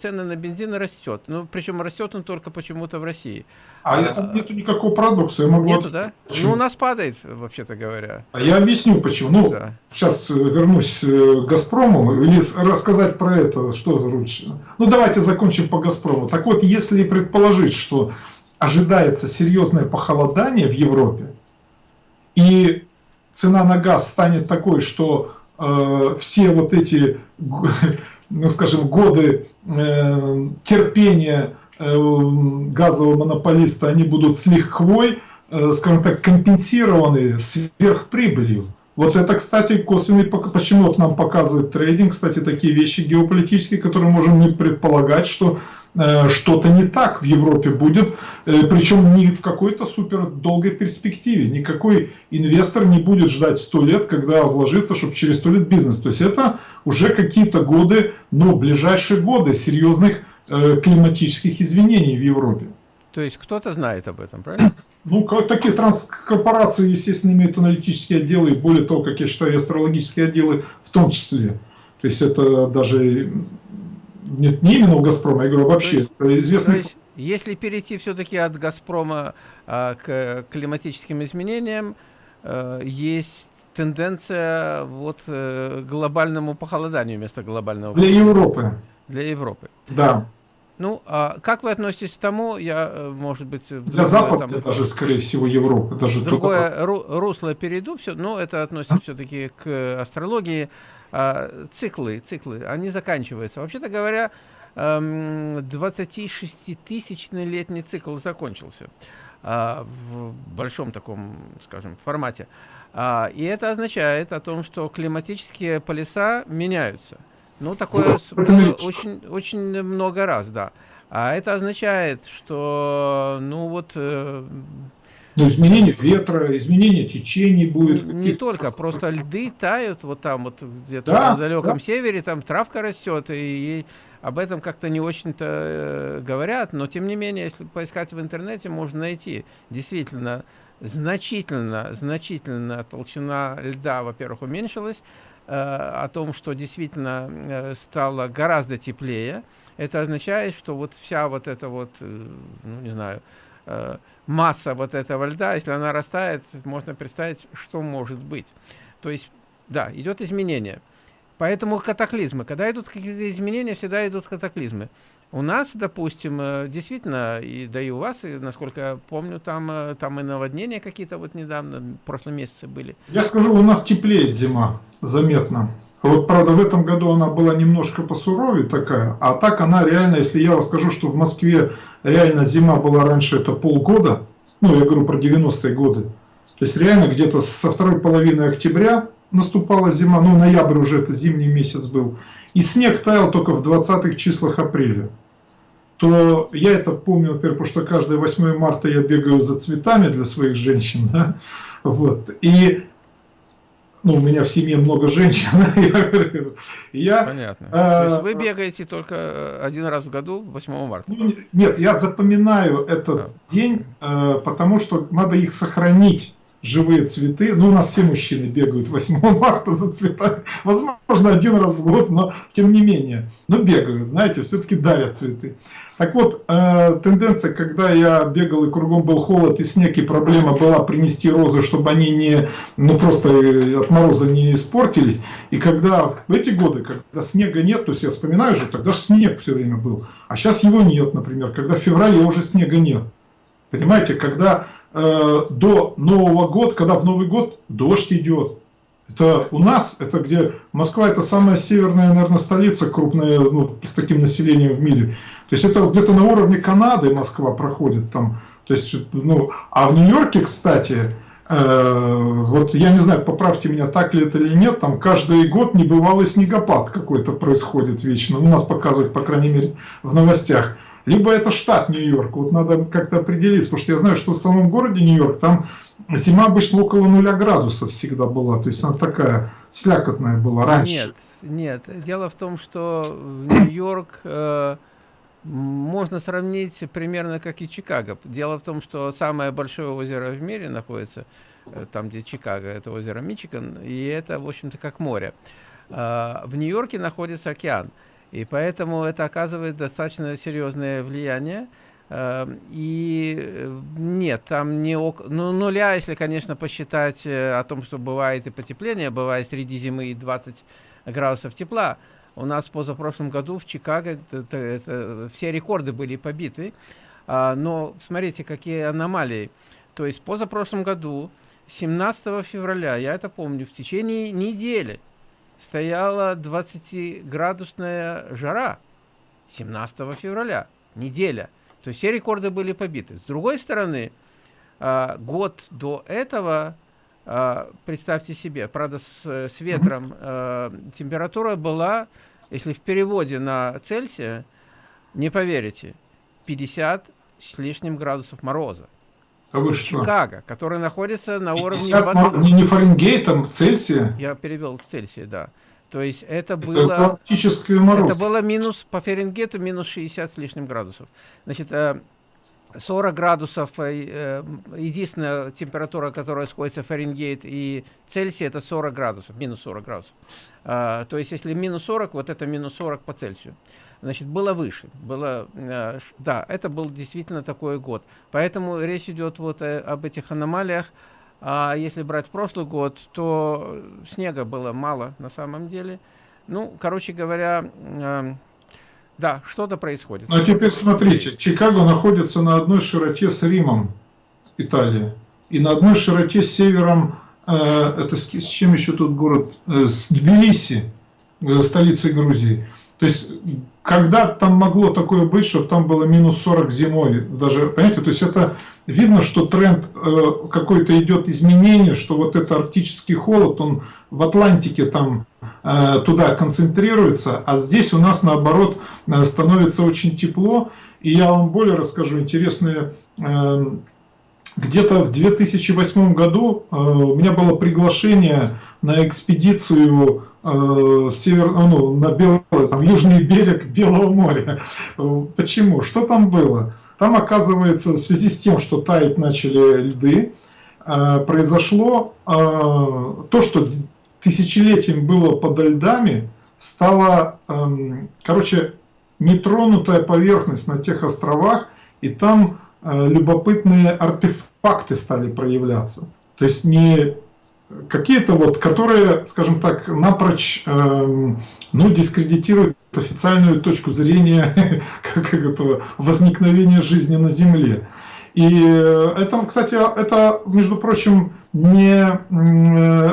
цены на бензин растет. Ну, причем растет он только почему-то в России. А, а это нету никакого парадокса. Я могу нету, от... да? Почему? Ну, у нас падает, вообще-то говоря. А я объясню, почему. Ну, да. сейчас вернусь к «Газпрому» или рассказать про это, что лучше. Ну, давайте закончим по «Газпрому». Так вот, если предположить, что ожидается серьезное похолодание в Европе, и цена на газ станет такой, что э, все вот эти, ну, скажем, годы э, терпения Э, газового монополиста, они будут с лихвой, э, скажем так, компенсированы сверхприбылью. Вот это, кстати, косвенный, почему вот нам показывает трейдинг, кстати, такие вещи геополитические, которые можем не предполагать, что что-то не так в Европе будет, э, причем не в какой-то супер долгой перспективе. Никакой инвестор не будет ждать 100 лет, когда вложится, чтобы через 100 лет бизнес. То есть это уже какие-то годы, но ближайшие годы серьезных э, климатических изменений в Европе. То есть кто-то знает об этом, правильно? Ну, такие транскорпорации, естественно, имеют аналитические отделы, и более того, как я считаю, астрологические отделы в том числе. То есть это даже нет, не именно у «Газпрома», я говорю вообще. То есть, известный... то есть, если перейти все-таки от «Газпрома» а, к климатическим изменениям, а, есть тенденция вот э, глобальному похолоданию вместо глобального Для Европы. Для Европы. Да. Ну, а как вы относитесь к тому, я, э, может быть... Для Запада там, даже, скорее всего, Европы. Даже другое только... русло перейду, все, но это относится а? все-таки к астрологии. А, циклы, циклы, они заканчиваются. Вообще-то говоря, 26-тысячный эм, летний цикл закончился а, в большом таком, скажем, формате. А, и это означает о том, что климатические полюса меняются. Ну, такое очень, очень много раз, да. А это означает, что, ну вот... Ну, изменение ветра, изменение течений будет. Не только, просто льды тают вот там, вот где-то да, на далеком да. севере, там травка растет, и, и об этом как-то не очень-то э, говорят, но тем не менее, если поискать в интернете, можно найти. Действительно, значительно, значительно толщина льда, во-первых, уменьшилась, Э, о том, что действительно э, стало гораздо теплее, это означает, что вот вся вот эта вот, э, ну не знаю, масса вот этого льда, если она растает, можно представить, что может быть. То есть, да, идет изменение. Поэтому катаклизмы. Когда идут какие-то изменения, всегда идут катаклизмы. У нас, допустим, э, действительно, и да и у вас, и, насколько я помню, там, э, там и наводнения какие-то вот недавно, в прошлом месяце были. Я скажу, у нас теплеет зима, заметно. Вот, правда, в этом году она была немножко посуровее такая, а так она реально, если я вам скажу, что в Москве реально зима была раньше, это полгода, ну, я говорю про 90-е годы, то есть реально где-то со второй половины октября наступала зима, ну, ноябрь уже это зимний месяц был, и снег таял только в 20-х числах апреля то я это помню, во-первых, потому что каждое 8 марта я бегаю за цветами для своих женщин, да? вот, и ну, у меня в семье много женщин, я, Понятно. Э, То есть вы бегаете только э, один раз в году, 8 марта? Ну, нет, я запоминаю этот да. день, э, потому что надо их сохранить живые цветы. Ну, у нас все мужчины бегают 8 марта за цветами. Возможно, один раз в год, но тем не менее. Но бегают, знаете, все-таки дарят цветы. Так вот, э, тенденция, когда я бегал и кругом был холод и снег, и проблема была принести розы, чтобы они не, ну просто э, от мороза не испортились. И когда в эти годы, когда снега нет, то есть я вспоминаю же, тогда же снег все время был. А сейчас его нет, например, когда в феврале уже снега нет. Понимаете, когда э, до Нового года, когда в Новый год дождь идет, это у нас, это где Москва это самая северная, наверное, столица крупная, ну, с таким населением в мире. То есть это где-то на уровне Канады Москва проходит там. То есть, ну, а в Нью-Йорке, кстати, э, вот я не знаю, поправьте меня, так ли это или нет, там каждый год небывалый снегопад какой-то происходит вечно. У нас показывают, по крайней мере, в новостях. Либо это штат Нью-Йорк, вот надо как-то определиться, потому что я знаю, что в самом городе Нью-Йорк там зима обычно около нуля градусов всегда была, то есть она такая слякотная была раньше. Нет, нет, дело в том, что Нью-Йорк э, можно сравнить примерно как и Чикаго. Дело в том, что самое большое озеро в мире находится э, там, где Чикаго, это озеро Мичиган, и это, в общем-то, как море. Э, в Нью-Йорке находится океан. И поэтому это оказывает достаточно серьезное влияние. Эм, и э, нет, там не ок... ну, нуля, если, конечно, посчитать э, о том, что бывает и потепление, бывает среди зимы и 20 градусов тепла. У нас в позапрошлом году в Чикаго это, это, все рекорды были побиты. А, но смотрите, какие аномалии. То есть позапрошлом году, 17 февраля, я это помню, в течение недели стояла 20-градусная жара 17 февраля, неделя. То есть все рекорды были побиты. С другой стороны, а, год до этого, а, представьте себе, правда, с, с ветром, а, температура была, если в переводе на Цельсия, не поверите, 50 с лишним градусов мороза. А вы что? Чикаго, который находится на уровне... Воды. Не, не Фаренгейтом, Цельсия? Я перевел в Цельсия, да. То есть это было... Это мороз. Это было минус, по Фаренгейту минус 60 с лишним градусов. Значит, 40 градусов, э, единственная температура, которая сходится Фаренгейт и Цельсий, это 40 градусов, минус 40 градусов. А, то есть, если минус 40, вот это минус 40 по Цельсию. Значит, было выше. Было, э, да, это был действительно такой год. Поэтому речь идет вот об этих аномалиях. А если брать прошлый год, то снега было мало на самом деле. Ну, короче говоря, э, да, что-то происходит. Ну, а теперь смотрите, Чикаго находится на одной широте с Римом, Италия, и на одной широте с севером, э, это с, с чем еще тут город, э, с Тбилиси, э, столицей Грузии. То есть, когда там могло такое быть, чтобы там было минус 40 зимой, даже, понимаете, то есть это видно, что тренд э, какой-то идет изменение, что вот это арктический холод, он в Атлантике там Э, туда концентрируется, а здесь у нас наоборот э, становится очень тепло. И я вам более расскажу интересные э, где-то в 2008 году у меня было приглашение на экспедицию север, ну, на белый, там, южный берег Белого моря. Почему? Что там было? Там, оказывается, в связи с тем, что таять начали льды, произошло то, что тысячелетием было подо льдами, стала, эм, короче, нетронутая поверхность на тех островах, и там э, любопытные артефакты стали проявляться. То есть не какие-то вот, которые, скажем так, напрочь эм, ну, дискредитируют официальную точку зрения как этого возникновения жизни на Земле. И э, это, кстати, это, между прочим, не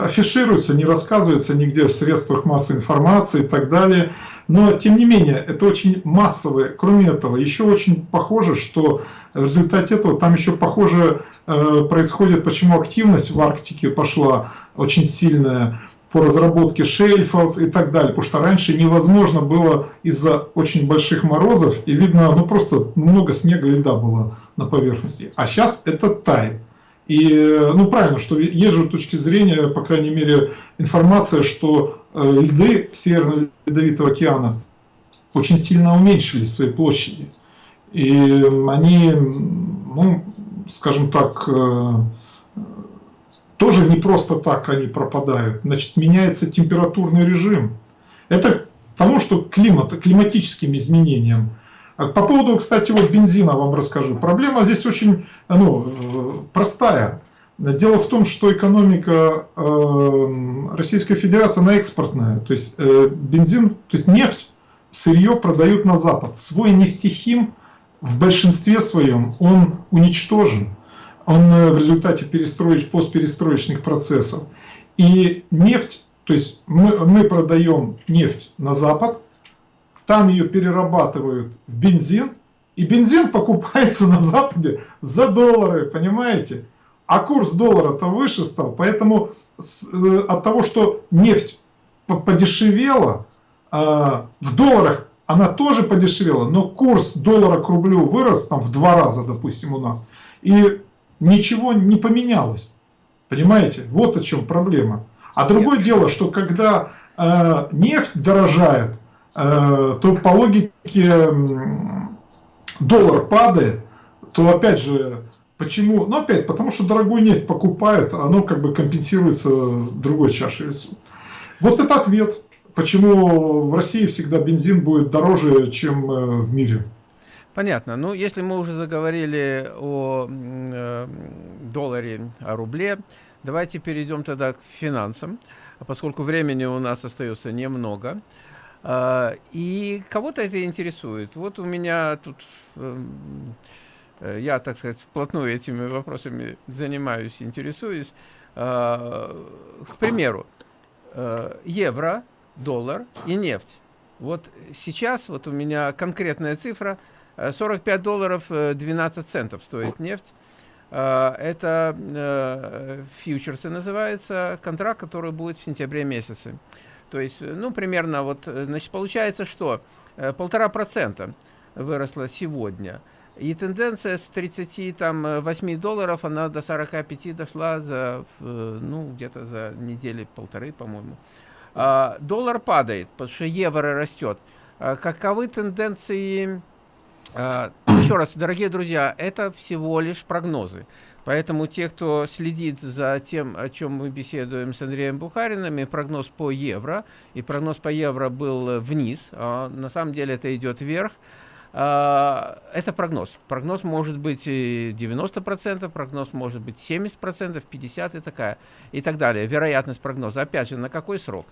афишируется, не рассказывается нигде в средствах массовой информации и так далее. Но, тем не менее, это очень массовое. Кроме этого, еще очень похоже, что в результате этого там еще похоже э, происходит, почему активность в Арктике пошла очень сильная по разработке шельфов и так далее. Потому что раньше невозможно было из-за очень больших морозов, и видно, ну просто много снега и льда было на поверхности. А сейчас это тает. И, ну, правильно, что есть же точки зрения, по крайней мере, информация, что э, льды Северного Ледовитого океана очень сильно уменьшились в своей площади. И они, ну, скажем так, э, тоже не просто так они пропадают. Значит, меняется температурный режим. Это тому, что климат, климатическим изменениям. А по поводу, кстати, вот бензина вам расскажу. Проблема здесь очень ну, простая. Дело в том, что экономика э, Российской Федерации, она экспортная. То есть э, бензин, то есть нефть, сырье продают на Запад. Свой нефтехим в большинстве своем, он уничтожен. Он э, в результате перестроить, постперестроечных процессов. И нефть, то есть мы, мы продаем нефть на Запад, там ее перерабатывают в бензин, и бензин покупается на Западе за доллары, понимаете? А курс доллара-то выше стал, поэтому э, от того, что нефть подешевела, а, в долларах она тоже подешевела, но курс доллара к рублю вырос там в два раза, допустим, у нас, и ничего не поменялось. Понимаете? Вот о чем проблема. А другое дело, что когда э, нефть дорожает, то по логике доллар падает, то опять же, почему? Ну опять, потому что дорогую нефть покупают, оно как бы компенсируется другой чашей весов. Вот это ответ, почему в России всегда бензин будет дороже, чем э, в мире. Понятно. Ну, если мы уже заговорили о э, долларе, о рубле, давайте перейдем тогда к финансам, поскольку времени у нас остается немного. И кого-то это интересует. Вот у меня тут, эм, э, я, так сказать, вплотную этими вопросами занимаюсь, интересуюсь. А, к примеру, э, евро, доллар и нефть. Вот сейчас вот у меня конкретная цифра, 45 долларов 12 центов стоит нефть. А, это э, фьючерсы называется, контракт, который будет в сентябре месяце. То есть, ну, примерно вот, э, значит, получается, что э, полтора процента выросла сегодня. И тенденция с 38 долларов, она до 45 дошла за, ну, где-то за недели полторы, по-моему. А, доллар падает, потому что евро растет. А, каковы тенденции? А, еще раз, дорогие друзья, это всего лишь прогнозы. Поэтому те, кто следит за тем, о чем мы беседуем с Андреем Бухариным, и прогноз по евро, и прогноз по евро был вниз, а на самом деле это идет вверх, а, это прогноз. Прогноз может быть 90%, прогноз может быть 70%, 50% и такая, и так далее. Вероятность прогноза. Опять же, на какой срок?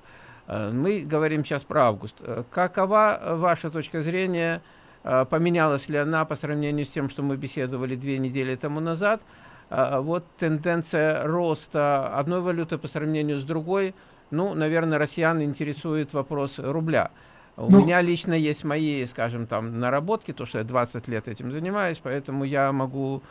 А, мы говорим сейчас про август. Какова ваша точка зрения? А, поменялась ли она по сравнению с тем, что мы беседовали две недели тому назад? Вот тенденция роста одной валюты по сравнению с другой. Ну, наверное, россиян интересует вопрос рубля. У ну, меня лично есть мои, скажем, там, наработки, то, что я 20 лет этим занимаюсь, поэтому я могу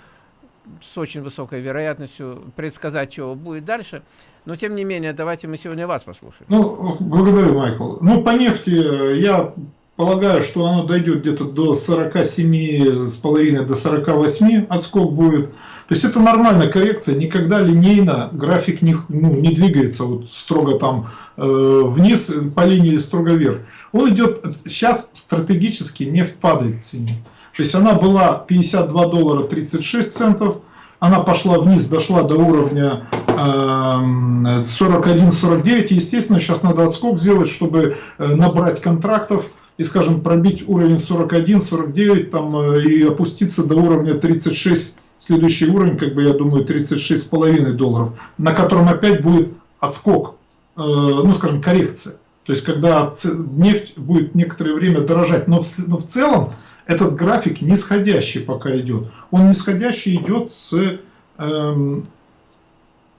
с очень высокой вероятностью предсказать, что будет дальше. Но, тем не менее, давайте мы сегодня вас послушаем. Ну, благодарю, Майкл. Ну, по нефти э, я полагаю, что оно дойдет где-то до 47,5 до 48 отскок будет. То есть это нормальная коррекция, никогда линейно график не, ну, не двигается вот строго там э, вниз по линии или строго вверх. Он идет, сейчас стратегически нефть падает в цене. То есть она была 52 доллара 36 центов, она пошла вниз, дошла до уровня э, 41-49. Естественно, сейчас надо отскок сделать, чтобы э, набрать контрактов и, скажем, пробить уровень 41-49 там, э, и опуститься до уровня 36 следующий уровень, как бы я думаю, 36,5 долларов, на котором опять будет отскок, э, ну скажем, коррекция. То есть, когда нефть будет некоторое время дорожать. Но в, но в целом этот график нисходящий пока идет. Он нисходящий идет с, эм,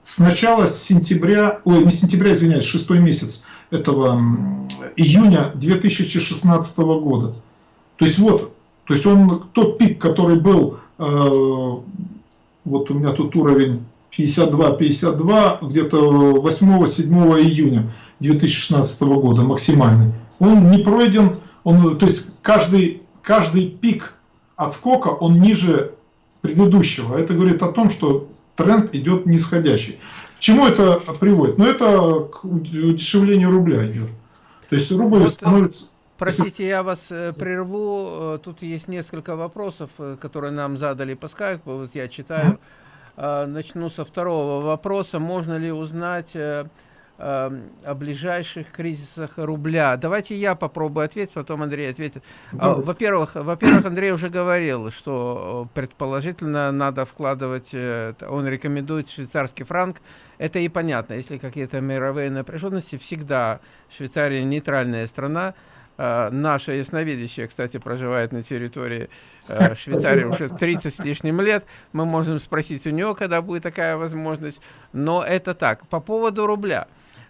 с начала сентября, ой, не сентября, извиняюсь, шестой месяц этого июня 2016 года. То есть вот, то есть он, тот пик, который был Э, вот у меня тут уровень 52-52, где-то 8-7 июня 2016 года максимальный. Он не пройден, он, то есть каждый, каждый пик отскока, он ниже предыдущего. Это говорит о том, что тренд идет нисходящий. К чему это приводит? Ну, это к удешевлению рубля идет. То есть рубль вот, становится... Простите, я вас э, прерву. Э, тут есть несколько вопросов, э, которые нам задали по скайпу. Вот я читаю. Э, начну со второго вопроса. Можно ли узнать э, э, о ближайших кризисах рубля? Давайте я попробую ответить, потом Андрей ответит. А, во-первых, во-первых, Андрей уже говорил, что предположительно надо вкладывать, э, он рекомендует швейцарский франк. Это и понятно. Если какие-то мировые напряженности, всегда Швейцария нейтральная страна. Uh, наша ясновидящая, кстати, проживает на территории uh, Швейцарии уже 30 с лишним лет. Мы можем спросить у нее, когда будет такая возможность. Но это так. По поводу рубля.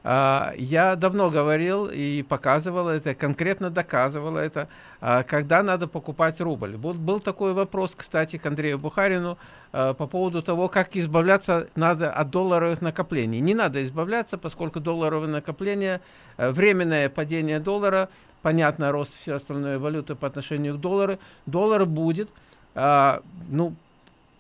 Uh, я давно говорил и показывал это, конкретно доказывал это, когда надо покупать рубль. Был, был такой вопрос, кстати, к Андрею Бухарину по поводу того, как избавляться надо от долларовых накоплений. Не надо избавляться, поскольку долларовые накопления, временное падение доллара – понятно, рост все остальной валюты по отношению к доллару, доллар будет, а, ну,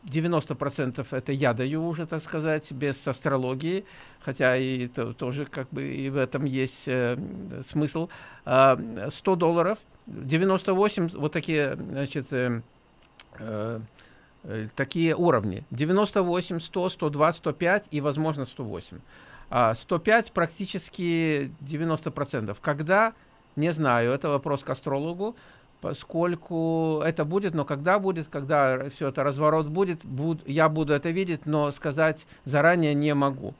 90% это я даю уже, так сказать, без астрологии, хотя и это тоже как бы и в этом есть э, смысл. Э, 100 долларов, 98, вот такие, значит, э, э, такие уровни. 98, 100, 102, 105 и, возможно, 108. А 105 практически 90%. Когда не знаю, это вопрос к астрологу, поскольку это будет, но когда будет, когда все это разворот будет, буд, я буду это видеть, но сказать заранее не могу.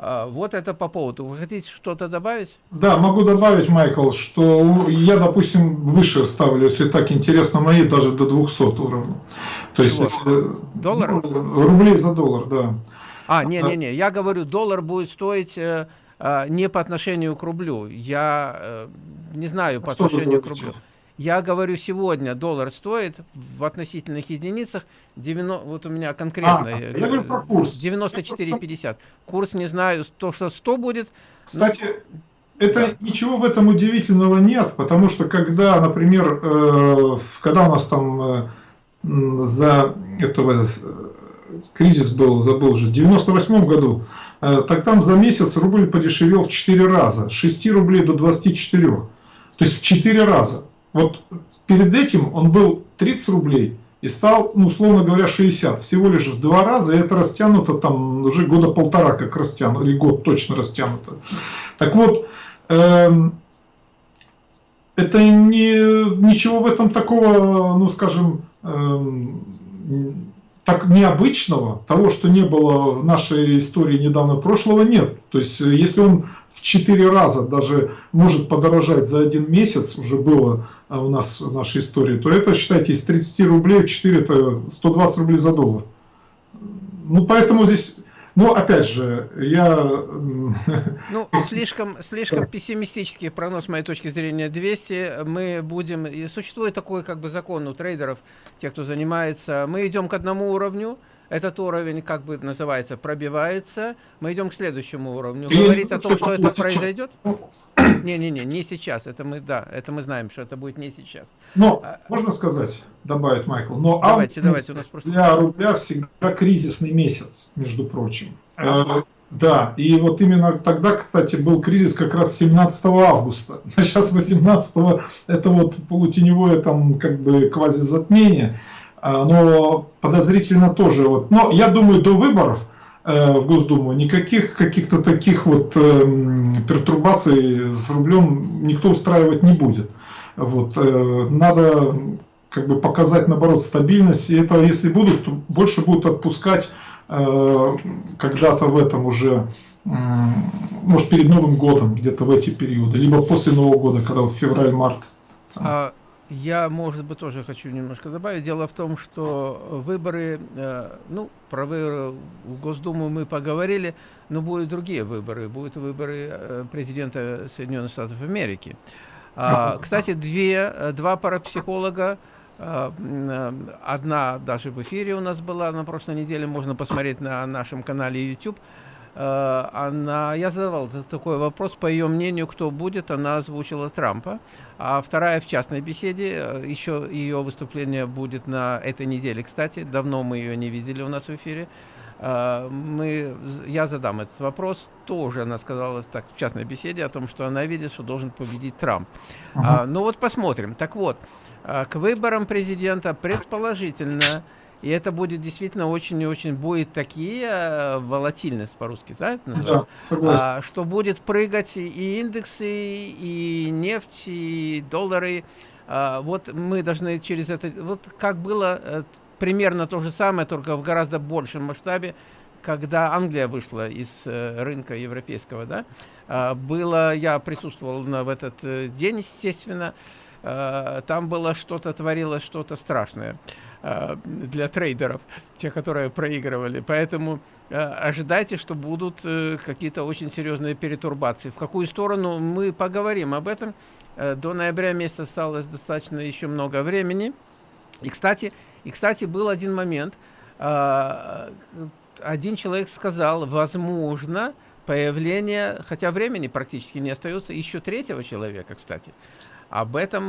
А, вот это по поводу. Вы хотите что-то добавить? Да, могу добавить, Майкл, что я, допустим, выше ставлю, если так интересно, мои даже до 200 уровней. То есть, если, доллар? Ну, рублей за доллар, да. А, не-не-не, я говорю, доллар будет стоить э, э, не по отношению к рублю. Я э, не знаю по отношению к рублю. Я говорю, сегодня доллар стоит в относительных единицах 90, вот у меня конкретно а, я говорю про курс. 94,50. Курс не знаю, то, что 100 будет. Кстати, это ничего в этом удивительного нет, потому что когда, например, э, когда у нас там э, за этого кризис был, забыл уже, в 98 году, так там за месяц рубль подешевел в 4 раза, с 6 рублей до 24. То есть в 4 раза. Вот перед этим он был 30 рублей и стал, ну, условно говоря, 60. Всего лишь в два раза, и это растянуто там уже года полтора, как растянуто, или год точно растянуто. Так вот, эм, это не, ничего в этом такого, ну, скажем, эм, так необычного, того, что не было в нашей истории недавно прошлого, нет. То есть, э, если он в 4 раза даже может подорожать за один месяц, уже было э, у нас в нашей истории, то это, считайте, из 30 рублей в 4 это 120 рублей за доллар. Ну, поэтому здесь но опять же, я... Ну, слишком, слишком пессимистический прогноз, с моей точки зрения, 200. Мы будем... И существует такой как бы закон у трейдеров, тех, кто занимается. Мы идем к одному уровню, этот уровень, как бы называется, пробивается. Мы идем к следующему уровню. Говорить о том, что это произойдет? Не-не-не, не сейчас. Это мы, да, это мы знаем, что это будет не сейчас. Но, а, можно сказать, добавить Майкл, но давайте, давайте, у нас просто... для рубля всегда кризисный месяц, между прочим. Э, да, и вот именно тогда, кстати, был кризис как раз 17 августа. А сейчас 18 это вот полутеневое там как бы квазизатмение. А, но подозрительно тоже. Вот. Но я думаю, до выборов в Госдуму, никаких каких-то таких вот эм, пертурбаций с рублем никто устраивать не будет. Вот. Э, надо как бы показать, наоборот, стабильность. И это, если будут, то больше будут отпускать э, когда-то в этом уже, может, перед Новым годом, где-то в эти периоды, либо после Нового года, когда вот февраль-март. А я, может быть, тоже хочу немножко добавить. Дело в том, что выборы, э, ну, про выборы в Госдуму мы поговорили, но будут другие выборы. Будут выборы э, президента Соединенных Штатов Америки. А, кстати, две, э, два парапсихолога, одна даже в эфире у нас была на прошлой неделе, можно посмотреть на нашем канале YouTube, она, я задавал такой вопрос, по ее мнению, кто будет, она озвучила Трампа. А вторая в частной беседе, э, еще ее выступление будет на этой неделе, кстати, давно мы ее не видели у нас в эфире. Э, мы, я задам этот вопрос, тоже она сказала так в частной беседе о том, что она видит, что должен победить Трамп. -huh. а, ну вот посмотрим. Так вот, к выборам президента предположительно и это будет действительно очень и очень будет такие э, волатильность по-русски, да, да согласен. А, что будет прыгать и индексы, и нефть, и доллары. А, вот мы должны через это, вот как было э, примерно то же самое, только в гораздо большем масштабе, когда Англия вышла из э, рынка европейского, да, а, было, я присутствовал на, в этот день, естественно, там было что-то, творилось что-то страшное. Э, для трейдеров, те, которые проигрывали. Поэтому э, ожидайте, что будут э, какие-то очень серьезные перетурбации. В какую сторону мы поговорим об этом. До ноября месяца осталось достаточно еще много времени. И, кстати, и, кстати, был один момент. Один человек сказал, возможно, появление, хотя времени практически не остается, еще третьего человека, кстати. Об этом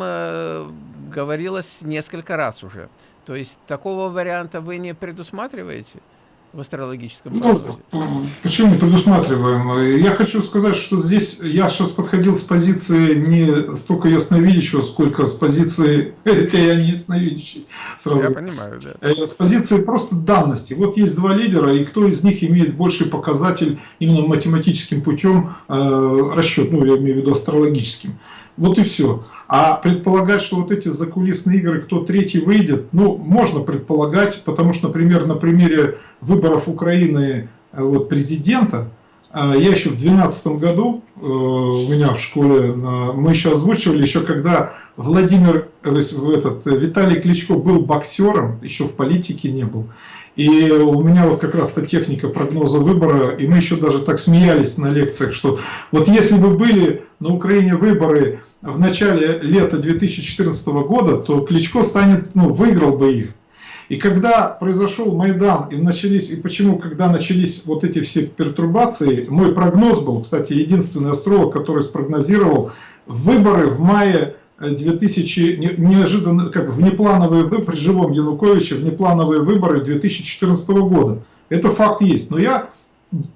говорилось несколько раз уже. То есть такого варианта вы не предусматриваете? в астрологическом ну, Почему не предусматриваем? Я хочу сказать, что здесь я сейчас подходил с позиции не столько ясновидящего, сколько с позиции, хотя я не ясновидящий, сразу. Я понимаю, да. Э, с позиции просто данности. Вот есть два лидера, и кто из них имеет больший показатель именно математическим путем э, расчет, ну я имею в виду астрологическим. Вот и все. А предполагать, что вот эти закулисные игры, кто третий выйдет, ну, можно предполагать, потому что, например, на примере выборов Украины э, вот, президента, э, я еще в 2012 году, э, у меня в школе, мы еще озвучивали, еще когда Владимир, то есть этот, Виталий Кличко был боксером, еще в политике не был. И у меня вот как раз-то техника прогноза выбора, и мы еще даже так смеялись на лекциях, что вот если бы были на Украине выборы в начале лета 2014 года, то Кличко станет, ну, выиграл бы их. И когда произошел Майдан, и начались, и почему, когда начались вот эти все пертурбации, мой прогноз был, кстати, единственный астролог, который спрогнозировал выборы в мае 2000, неожиданно, как внеплановые выборы, при живом Януковиче, внеплановые выборы 2014 года. Это факт есть. Но я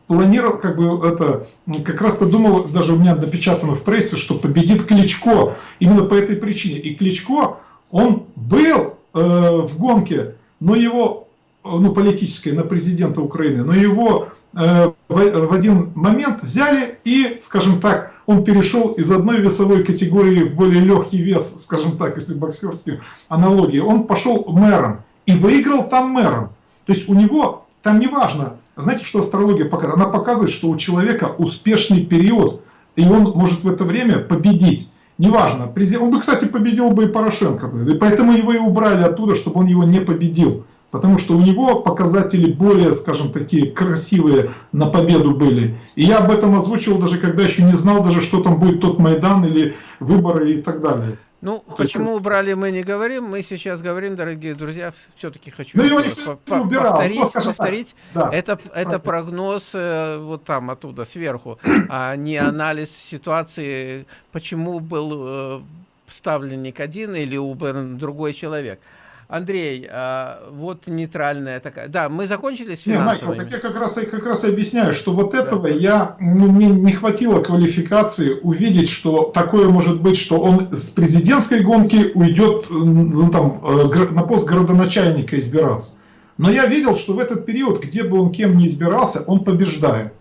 планировал, как бы это, как раз-то думал, даже у меня напечатано в прессе, что победит Кличко. Именно по этой причине. И Кличко, он был э, в гонке, но его, ну, политической, на президента Украины, но его э, в, в один момент взяли и, скажем так, он перешел из одной весовой категории в более легкий вес, скажем так, если боксерские аналогии, он пошел мэром и выиграл там мэром. То есть у него там не важно, знаете, что астрология показывает? Она показывает, что у человека успешный период, и он может в это время победить. Неважно, он бы, кстати, победил бы и Порошенко, и поэтому его и убрали оттуда, чтобы он его не победил. Потому что у него показатели более, скажем, такие красивые на победу были. И я об этом озвучивал даже когда еще не знал даже, что там будет тот Майдан или выборы и так далее. Ну, То почему есть... убрали, мы не говорим. Мы сейчас говорим, дорогие друзья, все-таки хочу ну, его никто не убирал. повторить. Ну, повторить. Да. Это, это прогноз э, вот там, оттуда, сверху, а не анализ ситуации, почему был э, ставленник один или убран другой человек. Андрей, а, вот нейтральная такая. Да, мы закончили с финансовыми. Не, Майкл, так я как раз, как раз и объясняю, что вот этого да. я, ну, мне не хватило квалификации увидеть, что такое может быть, что он с президентской гонки уйдет ну, там, э, на пост городоначальника избираться. Но я видел, что в этот период, где бы он кем ни избирался, он побеждает.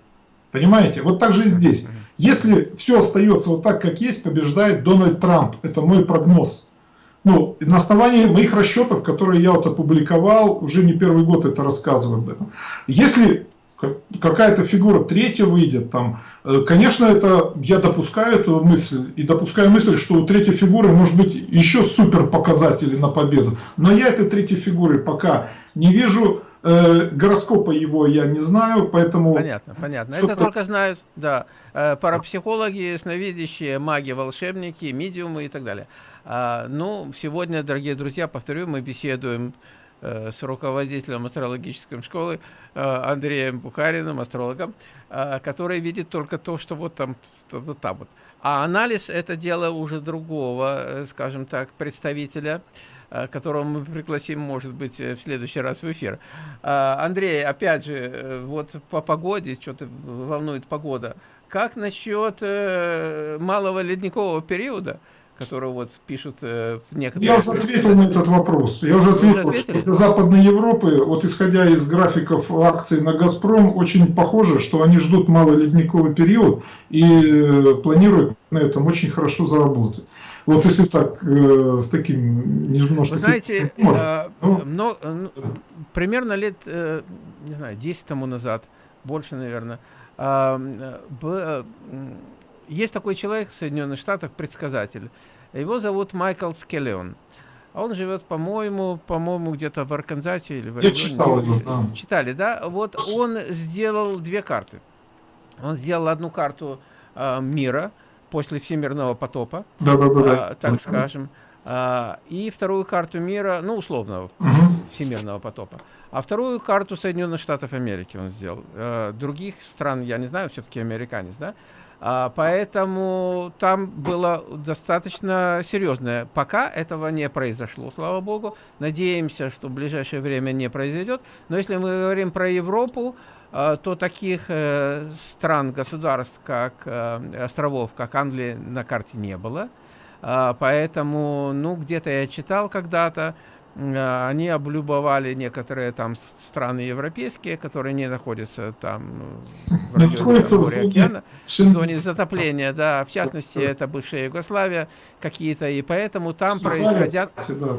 Понимаете? Вот так же и здесь. Если все остается вот так, как есть, побеждает Дональд Трамп. Это мой прогноз. Ну, на основании моих расчетов, которые я вот опубликовал, уже не первый год это рассказываю об этом. Если какая-то фигура третья выйдет, там, э, конечно, это я допускаю эту мысль, и допускаю мысль, что у третьей фигуры может быть еще супер показатели на победу. Но я этой третьей фигуры пока не вижу, э, гороскопа его я не знаю, поэтому... Понятно, понятно. Это только знают, да, э, парапсихологи, сновидящие, маги, волшебники, медиумы и так далее. А, ну, сегодня, дорогие друзья, повторю, мы беседуем э, с руководителем астрологической школы э, Андреем Бухариным, астрологом, э, который видит только то, что вот там, вот там вот. А анализ – это дело уже другого, скажем так, представителя, которого мы пригласим, может быть, в следующий раз в эфир. А, Андрей, опять же, вот по погоде, что-то волнует погода. Как насчет малого ледникового периода? Которую вот пишут э, в некоторых... Я уже ответил на этот вопрос. Я уже ответил, уже что для Западной Европы, вот исходя из графиков акций на «Газпром», очень похоже, что они ждут малый ледниковый период и э, планируют на этом очень хорошо заработать. Вот если так, э, с таким немножко... Вы знаете, э, ну, но, э, примерно лет, э, не знаю, 10 тому назад, больше, наверное, э, э, есть такой человек в Соединенных Штатах, предсказатель. Его зовут Майкл Скеллион. А он живет, по-моему, по-моему, где-то в Арканзасе или в Орегоне. Я читал его, да. Читали, да? Вот он сделал две карты. Он сделал одну карту э, мира после всемирного потопа, да, да, да, да. Э, так скажем, э, и вторую карту мира, ну, условного, угу. всемирного потопа. А вторую карту Соединенных Штатов Америки он сделал. Э, других стран, я не знаю, все-таки американец, да? Поэтому там было достаточно серьезное. Пока этого не произошло, слава богу. Надеемся, что в ближайшее время не произойдет. Но если мы говорим про Европу, а, то таких э, стран, государств, как э, островов, как Англия, на карте не было. А, поэтому, ну, где-то я читал когда-то, они облюбовали некоторые там страны европейские, которые не находятся там ну, в районе океана, в зоне затопления, да, в частности это бывшая Югославия какие-то, и поэтому там происходят, да,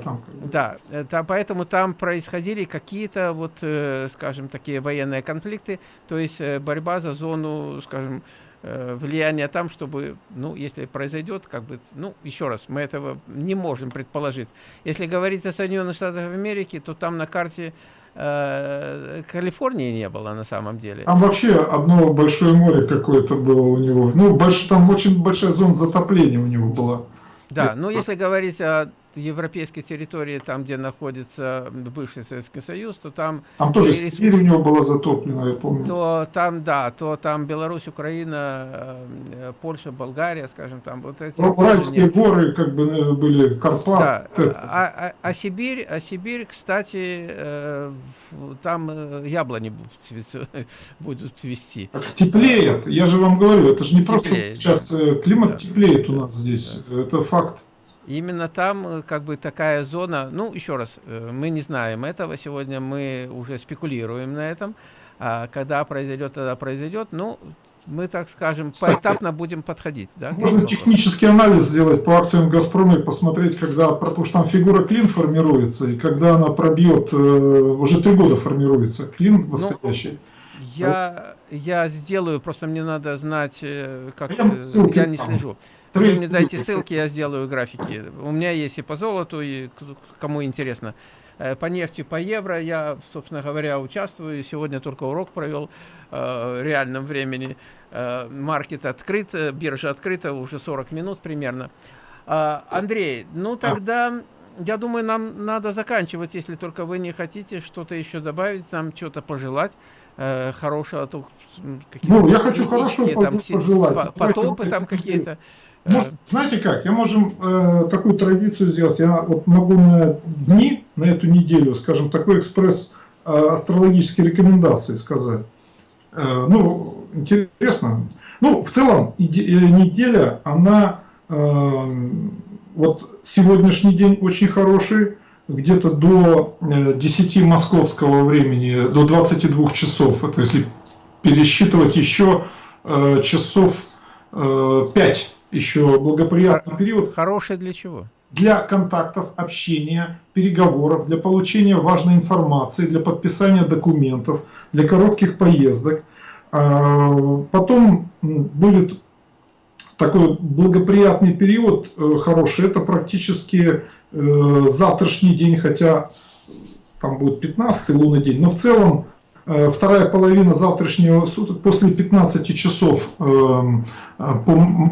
там, да, это, поэтому там происходили какие-то вот, э, скажем, такие военные конфликты, то есть э, борьба за зону, скажем, Э, влияние там, чтобы, ну, если произойдет, как бы, ну, еще раз, мы этого не можем предположить. Если говорить о Соединенных Штатах Америки, то там на карте э, Калифорнии не было на самом деле. Там вообще одно большое море какое-то было у него. Ну, больш, там очень большая зона затопления у него была. Да, ну если говорить о европейской территории, там, где находится бывший Советский Союз, то там... Там тоже Сибирь у него была затоплена, я помню. То там, да, то там Беларусь, Украина, э, Польша, Болгария, скажем, там вот эти... Уральские горы, как бы, э, были, Карпат. Да. А, а, а, Сибирь, а Сибирь, кстати, э, там яблони будут цвести. Теплеет, я же вам говорю, это же не теплеет, просто сейчас климат да. теплеет у нас здесь, да. это факт. Именно там э, как бы такая зона, ну еще раз, э, мы не знаем этого, сегодня мы уже спекулируем на этом, а когда произойдет, тогда произойдет, ну мы, так скажем, Кстати, поэтапно будем подходить. Да, можно технический анализ сделать по акциям «Газпрома» и посмотреть, когда, потому что там фигура клин формируется, и когда она пробьет, э, уже три года формируется клин ну, восходящий. Ну, я, я сделаю, просто мне надо знать, как я, я не слежу. Вы мне дайте ссылки, я сделаю графики. У меня есть и по золоту, и кому интересно. Э, по нефти, по евро я, собственно говоря, участвую. Сегодня только урок провел э, в реальном времени. Э, маркет открыт, биржа открыта уже 40 минут примерно. А, Андрей, ну тогда, я думаю, нам надо заканчивать, если только вы не хотите что-то еще добавить, нам что-то пожелать хорошего. А ну, я хочу хорошо там, пожелать. Потопы там какие-то. Может, знаете как, я можем э, такую традицию сделать. Я вот могу на дни, на эту неделю, скажем, такой экспресс э, астрологические рекомендации сказать. Э, ну, интересно. Ну, в целом, э, неделя, она, э, вот сегодняшний день очень хороший, где-то до 10 э, московского времени, до 22 часов, это если пересчитывать еще э, часов э, 5 еще благоприятный период. Хороший для чего? Для контактов, общения, переговоров, для получения важной информации, для подписания документов, для коротких поездок. А, потом будет такой благоприятный период, э, хороший, это практически э, завтрашний день, хотя там будет 15 лунный день, но в целом э, вторая половина завтрашнего суток после 15 часов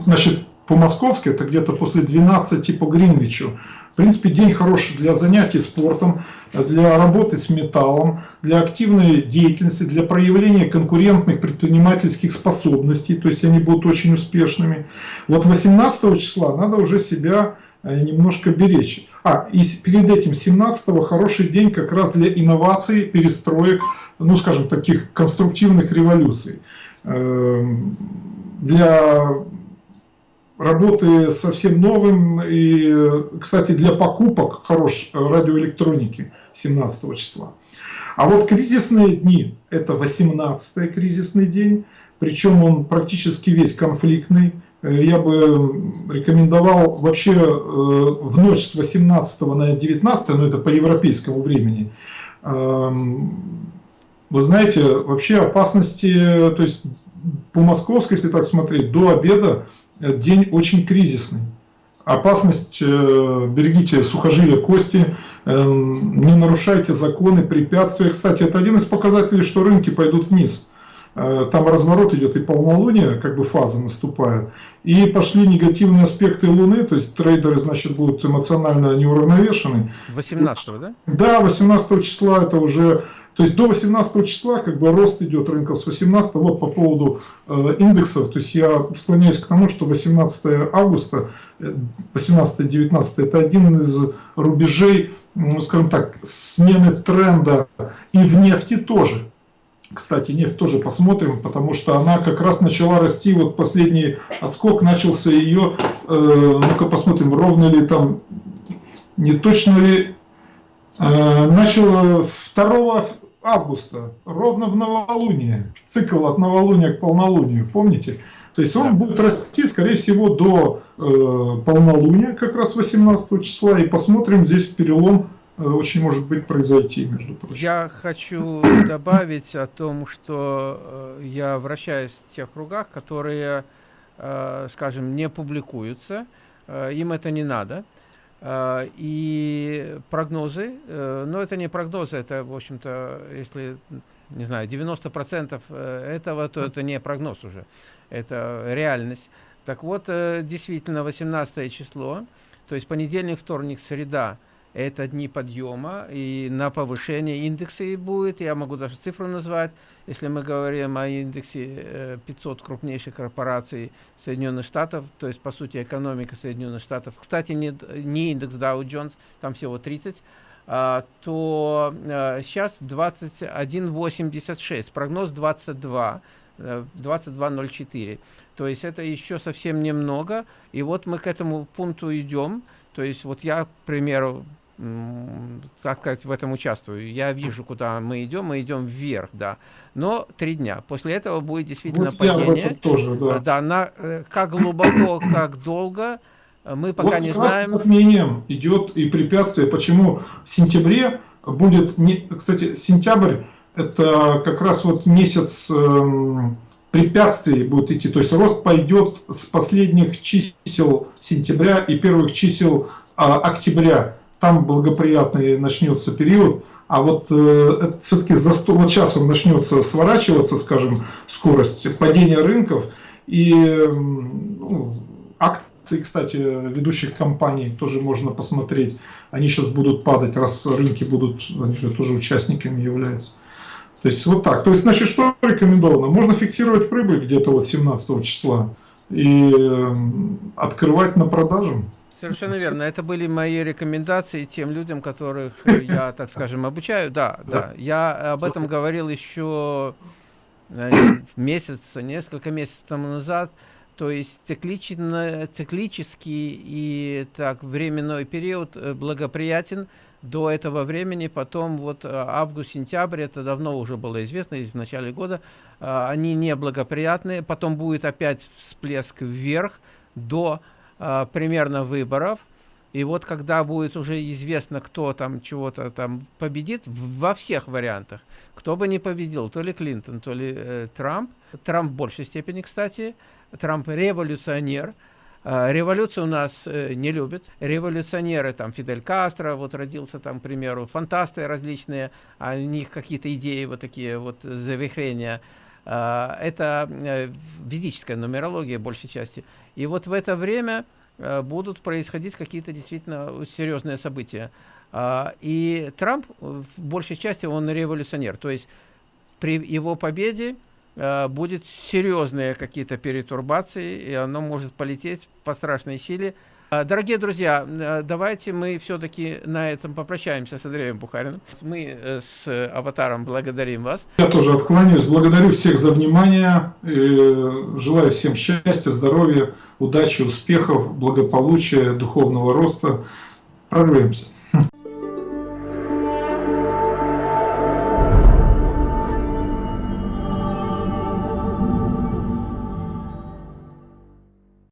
значит, по-московски, это где-то после 12 по Гринвичу. В принципе, день хороший для занятий спортом, для работы с металлом, для активной деятельности, для проявления конкурентных предпринимательских способностей, то есть они будут очень успешными. Вот 18 числа надо уже себя э, немножко беречь. А, и перед этим 17 хороший день как раз для инноваций, перестроек, ну скажем, таких конструктивных революций. Эм, для работы совсем новым. И, кстати, для покупок хорош радиоэлектроники 17 числа. А вот кризисные дни, это 18 кризисный день, причем он практически весь конфликтный. Я бы рекомендовал вообще э, в ночь с 18 на 19, но это по европейскому времени, эм, вы знаете, вообще опасности, то есть по московской, если так смотреть, до обеда день очень кризисный. Опасность, э, берегите сухожилия кости, э, не нарушайте законы, препятствия. Кстати, это один из показателей, что рынки пойдут вниз. Э, там разворот идет и полнолуние, как бы фаза наступает. И пошли негативные аспекты Луны, то есть трейдеры, значит, будут эмоционально неуравновешены. 18 да? Да, 18 числа это уже то есть до 18 числа как бы рост идет рынков с 18 вот по поводу э, индексов, то есть я склоняюсь к тому, что 18 августа, 18-19 э, это один из рубежей, ну, скажем так, смены тренда. И в нефти тоже. Кстати, нефть тоже посмотрим, потому что она как раз начала расти, вот последний отскок начался ее, э, ну-ка посмотрим, ровно ли там, не точно ли, э, начал 2 августа, ровно в новолуние, цикл от новолуния к полнолунию, помните? То есть он будет расти, скорее всего, до э, полнолуния, как раз 18 числа, и посмотрим, здесь перелом э, очень может быть произойти, между прочим. Я хочу добавить о том, что э, я вращаюсь в тех кругах, которые, э, скажем, не публикуются, э, им это не надо. А, и прогнозы, э, но это не прогнозы, это, в общем-то, если, не знаю, 90% э, этого, то это не прогноз уже, это реальность. Так вот, э, действительно, 18 число, То есть понедельник, вторник, среда – это дни подъема, и на повышение индекса будет, я могу даже цифру назвать, если мы говорим о индексе 500 крупнейших корпораций Соединенных Штатов, то есть, по сути, экономика Соединенных Штатов, кстати, не, не индекс Dow Jones, там всего 30, а, то а, сейчас 21,86, прогноз 22, 22,04. Э, то есть это еще совсем немного. И вот мы к этому пункту идем. То есть вот я, к примеру, так сказать, в этом участвую. Я вижу, куда мы идем, мы идем вверх, да. Но три дня. После этого будет действительно вот падение. тоже, да. Да, на, э, как глубоко, как долго, э, мы пока вот не знаем. с отменением идет и препятствие. Почему в сентябре будет, не, кстати, сентябрь это как раз вот месяц эм, препятствий будет идти. То есть рост пойдет с последних чисел сентября и первых чисел а, октября там благоприятный начнется период, а вот э, все-таки за 100, вот сейчас он начнется сворачиваться, скажем, скорость падения рынков, и ну, акции, кстати, ведущих компаний тоже можно посмотреть, они сейчас будут падать, раз рынки будут, они же тоже участниками являются. То есть вот так. То есть, значит, что рекомендовано? Можно фиксировать прибыль где-то вот 17 числа и открывать на продажу. Совершенно верно. Это были мои рекомендации тем людям, которых я, так скажем, обучаю. Да, да. Я об этом говорил еще э, месяц, несколько месяцев тому назад. То есть циклично, циклический и так временной период э, благоприятен до этого времени. Потом вот э, август-сентябрь, это давно уже было известно, в начале года, они неблагоприятные. Потом будет опять всплеск вверх до э, примерно выборов. И вот когда будет уже известно, кто там чего-то там победит, во всех вариантах, кто бы не победил, то ли Клинтон, то ли э, Трамп, Трамп в большей степени, кстати, Трамп революционер, э, революцию у нас э, не любят, революционеры, там Фидель Кастро, вот родился там, к примеру, фантасты различные, а у них какие-то идеи вот такие вот завихрения, это э, ведическая нумерология большей части, и вот в это время э, будут происходить какие-то действительно серьезные события. А, и Трамп, в большей части, он революционер. То есть при его победе э, будет серьезные какие-то перетурбации, и оно может полететь по страшной силе. А, дорогие друзья, э, давайте мы все-таки на этом попрощаемся с Андреем Бухариным. Мы э, с Аватаром благодарим вас. Я тоже откланяюсь. Благодарю всех за внимание. Желаю всем счастья, здоровья, удачи, успехов, благополучия, духовного роста. Прорвемся.